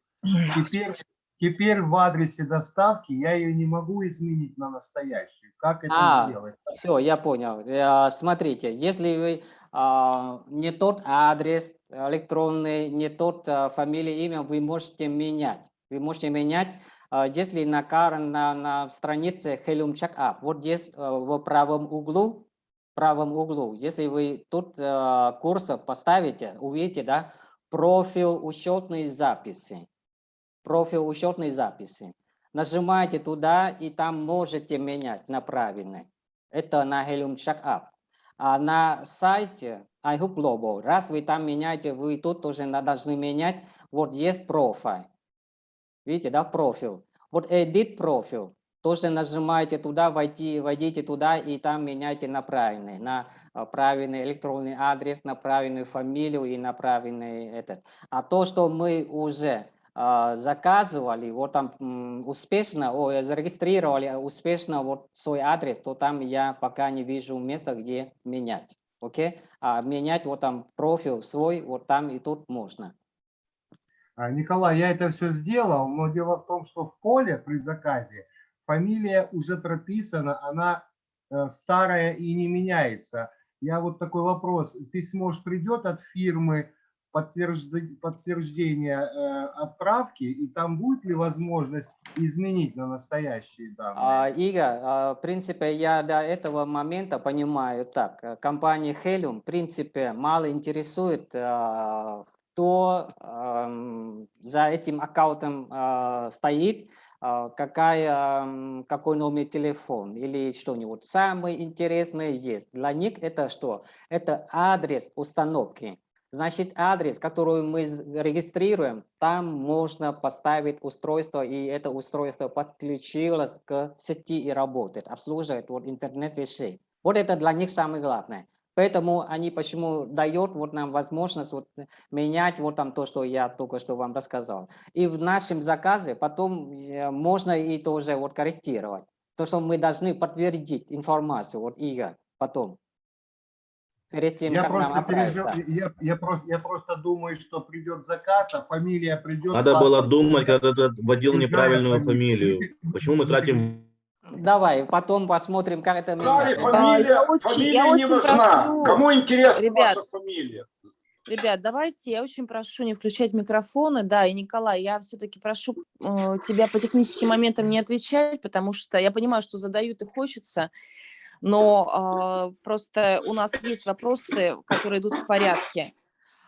Теперь, теперь в адресе доставки я ее не могу изменить на настоящую. Как это а, сделать? Все, я понял. Смотрите, если вы а, не тот адрес электронный, не тот а, фамилия, имя, вы можете менять. Вы можете менять, а, если на, на, на странице Helium Checkup, вот здесь в правом углу, правом углу, если вы тут курсор поставите, увидите, да, профиль учетной записи. Профиль учетной записи. Нажимаете туда, и там можете менять на правильный. Это на Helium Checkup. А на сайте iHoop Global, раз вы там меняете, вы тут тоже должны менять, вот есть профиль. Видите, да, профиль. Вот edit профиль. Тоже нажимаете туда, войти, войдите туда и там меняйте на правильный, на а, правильный электронный адрес, на правильную фамилию и на правильный этот. А то, что мы уже а, заказывали, вот там успешно, о, зарегистрировали успешно вот свой адрес, то там я пока не вижу места, где менять. Окей? А менять вот там профиль свой, вот там и тут можно. А, Николай, я это все сделал, но дело в том, что в поле при заказе фамилия уже прописана, она э, старая и не меняется. Я вот такой вопрос. Письмо же придет от фирмы, подтверждение, э, отправки, и там будет ли возможность изменить на настоящие данные? А, Игорь, а, в принципе, я до этого момента понимаю так. Э, компания Helium, в принципе, мало интересует, а, кто а, за этим аккаунтом а, стоит, какая, какой номер телефона или что-нибудь. Самое интересное есть. Для них это что? Это адрес установки. Значит, адрес, который мы регистрируем, там можно поставить устройство, и это устройство подключилось к сети и работает, обслуживает вот интернет вещей. Вот это для них самое главное. Поэтому они почему дают вот нам возможность вот менять вот там то, что я только что вам рассказал. И в нашем заказе потом э, можно и тоже вот корректировать. То, что мы должны подтвердить информацию, вот Игорь, потом перед тем, я как просто нам пережив... я, я, просто, я просто думаю, что придет заказ, а фамилия придет... Надо было думать, когда ты вводил неправильную фамилию. Почему мы тратим... Давай, потом посмотрим, как это... Фамилия, очень, фамилия я не важна. прошу, Кому интересна ребят, ваша фамилия? Ребят, давайте, я очень прошу не включать микрофоны. Да, и Николай, я все-таки прошу э, тебя по техническим моментам не отвечать, потому что я понимаю, что задают и хочется но э, просто у нас есть вопросы, которые идут в порядке.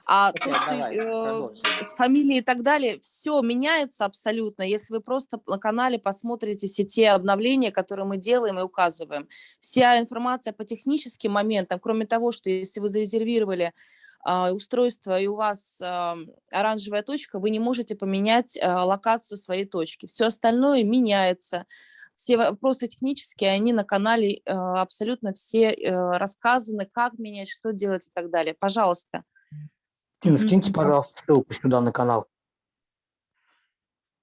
А Окей, тут, давай, э, с фамилией и так далее, все меняется абсолютно, если вы просто на канале посмотрите все те обновления, которые мы делаем и указываем. Вся информация по техническим моментам, кроме того, что если вы зарезервировали э, устройство и у вас э, оранжевая точка, вы не можете поменять э, локацию своей точки. Все остальное меняется Все вопросы технические, они на канале э, абсолютно все э, рассказаны, как менять, что делать и так далее. Пожалуйста. Тина, скиньте, пожалуйста, ссылку сюда на канал.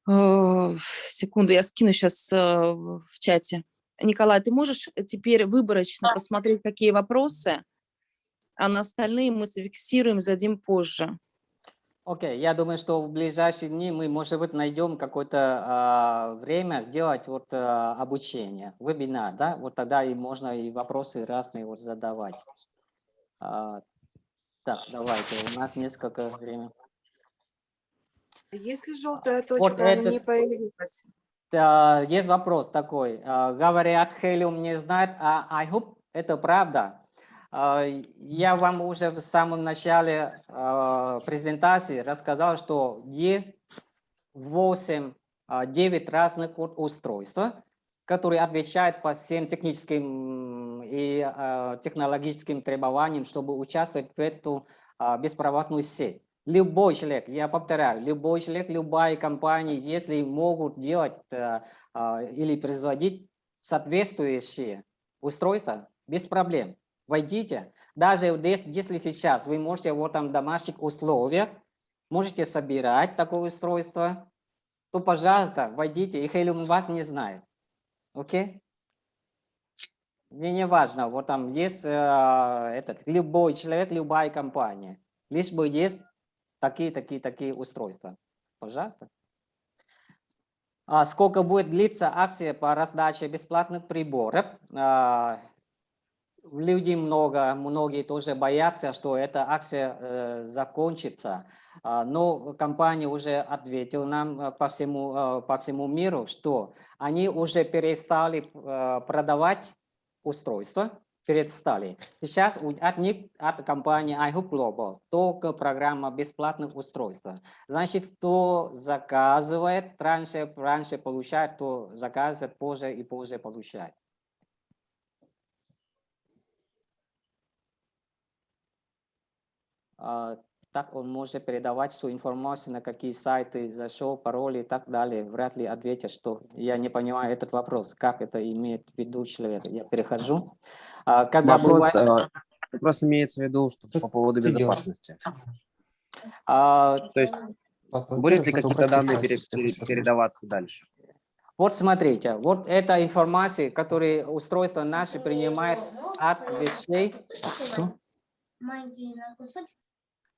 Э, Секунду, я скину сейчас в чате. Николай, ты можешь теперь выборочно посмотреть, какие вопросы, а на остальные мы зафиксируем, зададим позже. Окей, я думаю, что в ближайшие дни мы, может быть, найдем какое-то а, время сделать вот а, обучение, вебинар, да, вот тогда и можно и вопросы разные вот задавать. А, так, давайте, у нас несколько времени. Если желтая Вот точка этот- не появилась, Да, есть вопрос такой. А, Говорят, Helium не знает, а I hope это правда. А, Я вам уже в самом начале а, презентации рассказал, что есть 8, 9 разных устройств, которые отвечают по всем техническим и а, технологическим требованиям, чтобы участвовать в эту а, беспроводную сеть. Любой человек, я повторяю, любой человек, любая компания, если могут делать а, или производить соответствующие устройства, без проблем. Войдите. Даже если сейчас вы можете вот там в домашних условиях, можете собирать такое устройство, то, пожалуйста, войдите, и Helium вас не знает. Окей? Мне не важно, вот там есть э, этот, любой человек, любая компания. Лишь бы есть такие, такие, такие устройства. Пожалуйста. А сколько будет длиться акция по раздаче бесплатных приборов? Людей много, многие тоже боятся, что эта акция э, закончится. А, Но компания уже ответила нам э, по всему, э, по всему миру, что они уже перестали э, продавать устройства, перестали. Сейчас от них, от компании iHoop Global, только программа бесплатных устройств. Значит, кто заказывает, раньше, раньше получает, то заказывает, позже и позже получает. А, Так он может передавать всю информацию, на какие сайты зашел, пароли и так далее. Вряд ли ответят, что я не понимаю этот вопрос, как это имеет в виду человек. Я перехожу. А, Когда Вопрос, бывает- э, вопрос имеется в виду, что по поводу безопасности. а, То есть будут ли какие-то данные пере- пере- передаваться дальше? Вот смотрите, вот эта информация, которую устройство наше принимает от вещей.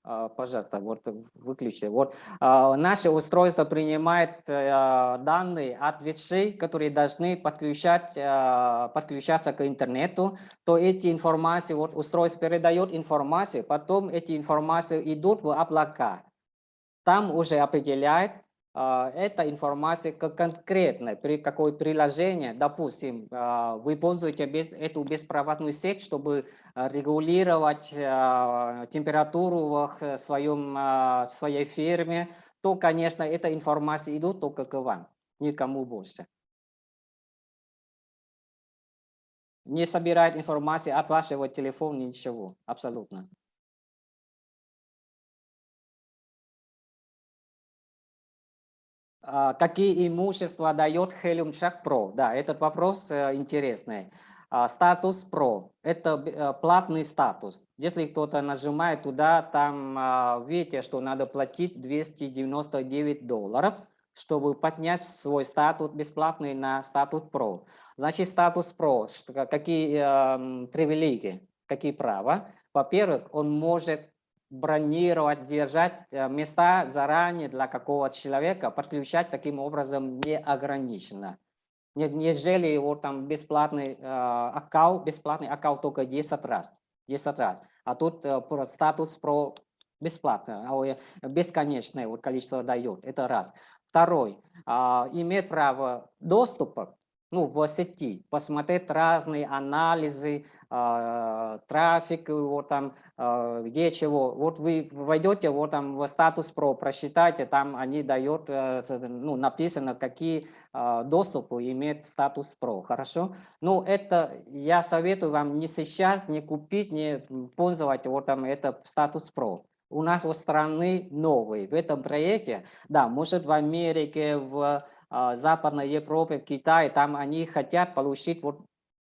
А, Пожалуйста, вот выключите. Вот а, наше устройство принимает э, данные от вещей, которые должны подключать, э, подключаться к интернету. То эти информации, вот устройство передает информацию, потом эти информации идут в облака. Там уже определяет эта информация как конкретно, при какое приложение, допустим, а, вы пользуете эту беспроводную сеть, чтобы а, регулировать а, температуру в х- своем, а, своей ферме, то, конечно, эта информация идет только к вам, никому больше. Не собирает информацию от вашего телефона, ничего, абсолютно. Какие имущества дает Helium Shack Pro? Да, этот вопрос э, интересный. А, Статус Pro – это э, платный статус. Если кто-то нажимает туда, там а, видите, что надо платить 299 долларов, чтобы поднять свой статус бесплатный на статус Pro. Значит, статус Pro, какие эм, привилегии, какие права? Во-первых, он может бронировать, держать э, места заранее для какого-то человека, подключать таким образом неограниченно. Не- Нежели вот там бесплатный э, аккаунт, бесплатный аккаунт только 10 раз, 10 раз. А тут э, про статус про бесплатно, а, бесконечное вот количество дает, это раз. Второй, а, имеет право доступа ну, в сети, посмотреть разные анализы, а, трафик, вот там, а, где чего. Вот вы войдете вот там в статус про, просчитайте, там они дают, э, ну, написано, какие а, доступы имеет статус про, хорошо? Ну, это я советую вам не сейчас, не купить, не пользовать вот там это статус про. У нас у страны новый. В этом проекте, да, может в Америке, в а, Западной Европе, в Китае, там они хотят получить вот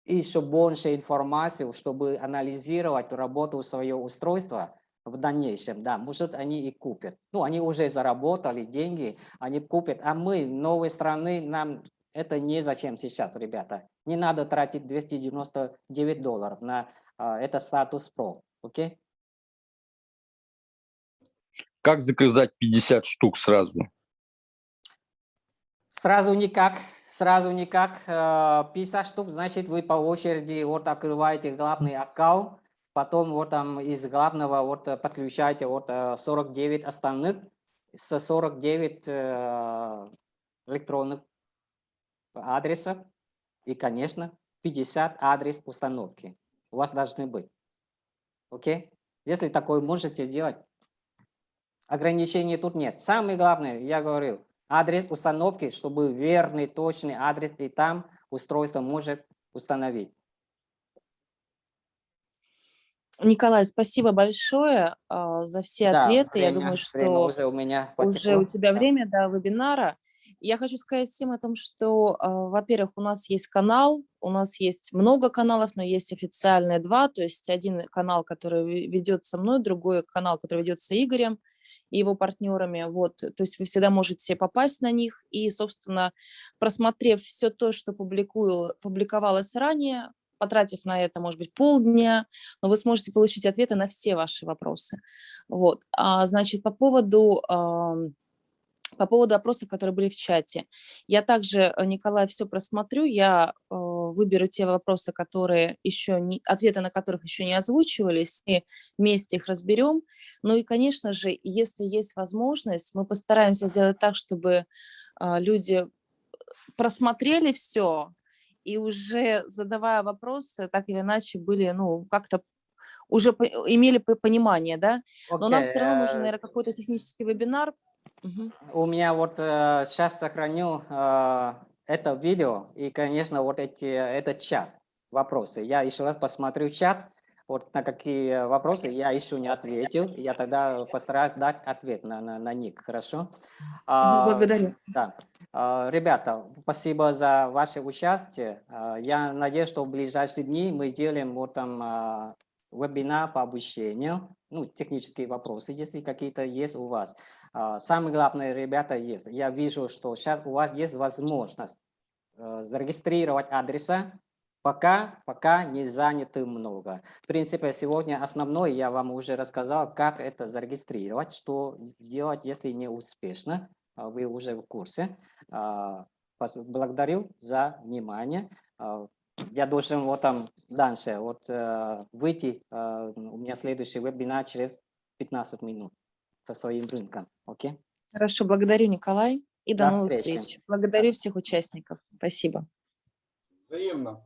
еще больше информации, чтобы анализировать работу своего устройства в дальнейшем. Да, может, они и купят. Ну, они уже заработали деньги, они купят. А мы, новой страны, нам это не зачем сейчас, ребята. Не надо тратить 299 долларов на а, это статус Pro. Окей? Как заказать 50 штук сразу? Сразу никак, сразу никак. Э, 50 штук, значит, вы по очереди вот открываете главный аккаунт, потом вот там из главного вот э, подключаете вот э, 49 остальных, со 49 э, электронных адресов и, конечно, 50 адрес установки у вас должны быть. Окей? Если такое можете делать, ограничений тут нет. Самое главное, я говорил, адрес установки, чтобы верный, точный адрес, и там устройство может установить. Николай, спасибо большое а, за все Да, ответы. Я время- думаю, время что уже у меня уже у тебя Да. время до вебинара. Я хочу сказать всем о том, что, а, во-первых, у нас есть канал, у нас есть много каналов, но есть официальные два, то есть один канал, который ве- ведется мной, другой канал, который ведется Игорем и его партнерами. Вот, то есть вы всегда можете попасть на них и, собственно, просмотрев все то, что публикую, публиковалось ранее, потратив на это, может быть, полдня, но вы сможете получить ответы на все ваши вопросы. Вот, а, значит, по поводу по поводу опросов, которые были в чате. Я также, э, Николай, все просмотрю, я э, выберу те вопросы, которые еще не, ответы на которых еще не озвучивались, и вместе их разберем. Ну и, конечно же, если есть возможность, мы постараемся сделать так, чтобы а, люди просмотрели все и уже задавая вопросы, так или иначе были, ну, как-то уже имели по- понимание, да? Но нам все равно нужен, э, наверное, какой-то технический вебинар. У меня вот сейчас сохраню э, это видео и, конечно, вот эти, этот чат, вопросы. Я еще раз посмотрю чат, вот на какие вопросы я еще не ответил. Я тогда постараюсь дать ответ на, на, на них, хорошо? А, Благодарю. Да. А, Ребята, спасибо за ваше участие. А, Я надеюсь, что в ближайшие дни мы сделаем вот там а, вебинар по обучению, ну, технические вопросы, если какие-то есть у вас. А, Самое главное, ребята, есть. Я вижу, что сейчас у вас есть возможность э, зарегистрировать адреса, пока, пока не заняты много. В принципе, сегодня основное я вам уже рассказал, как это зарегистрировать, что сделать, если не успешно. А, Вы уже в курсе. А, Благодарю за внимание. Я должен вот там дальше вот э, выйти. э, У меня следующий вебинар через 15 минут со своим рынком. Окей? Хорошо, благодарю, Николай, и до До новых встречи. встреч. Благодарю всех участников. Спасибо. Взаимно.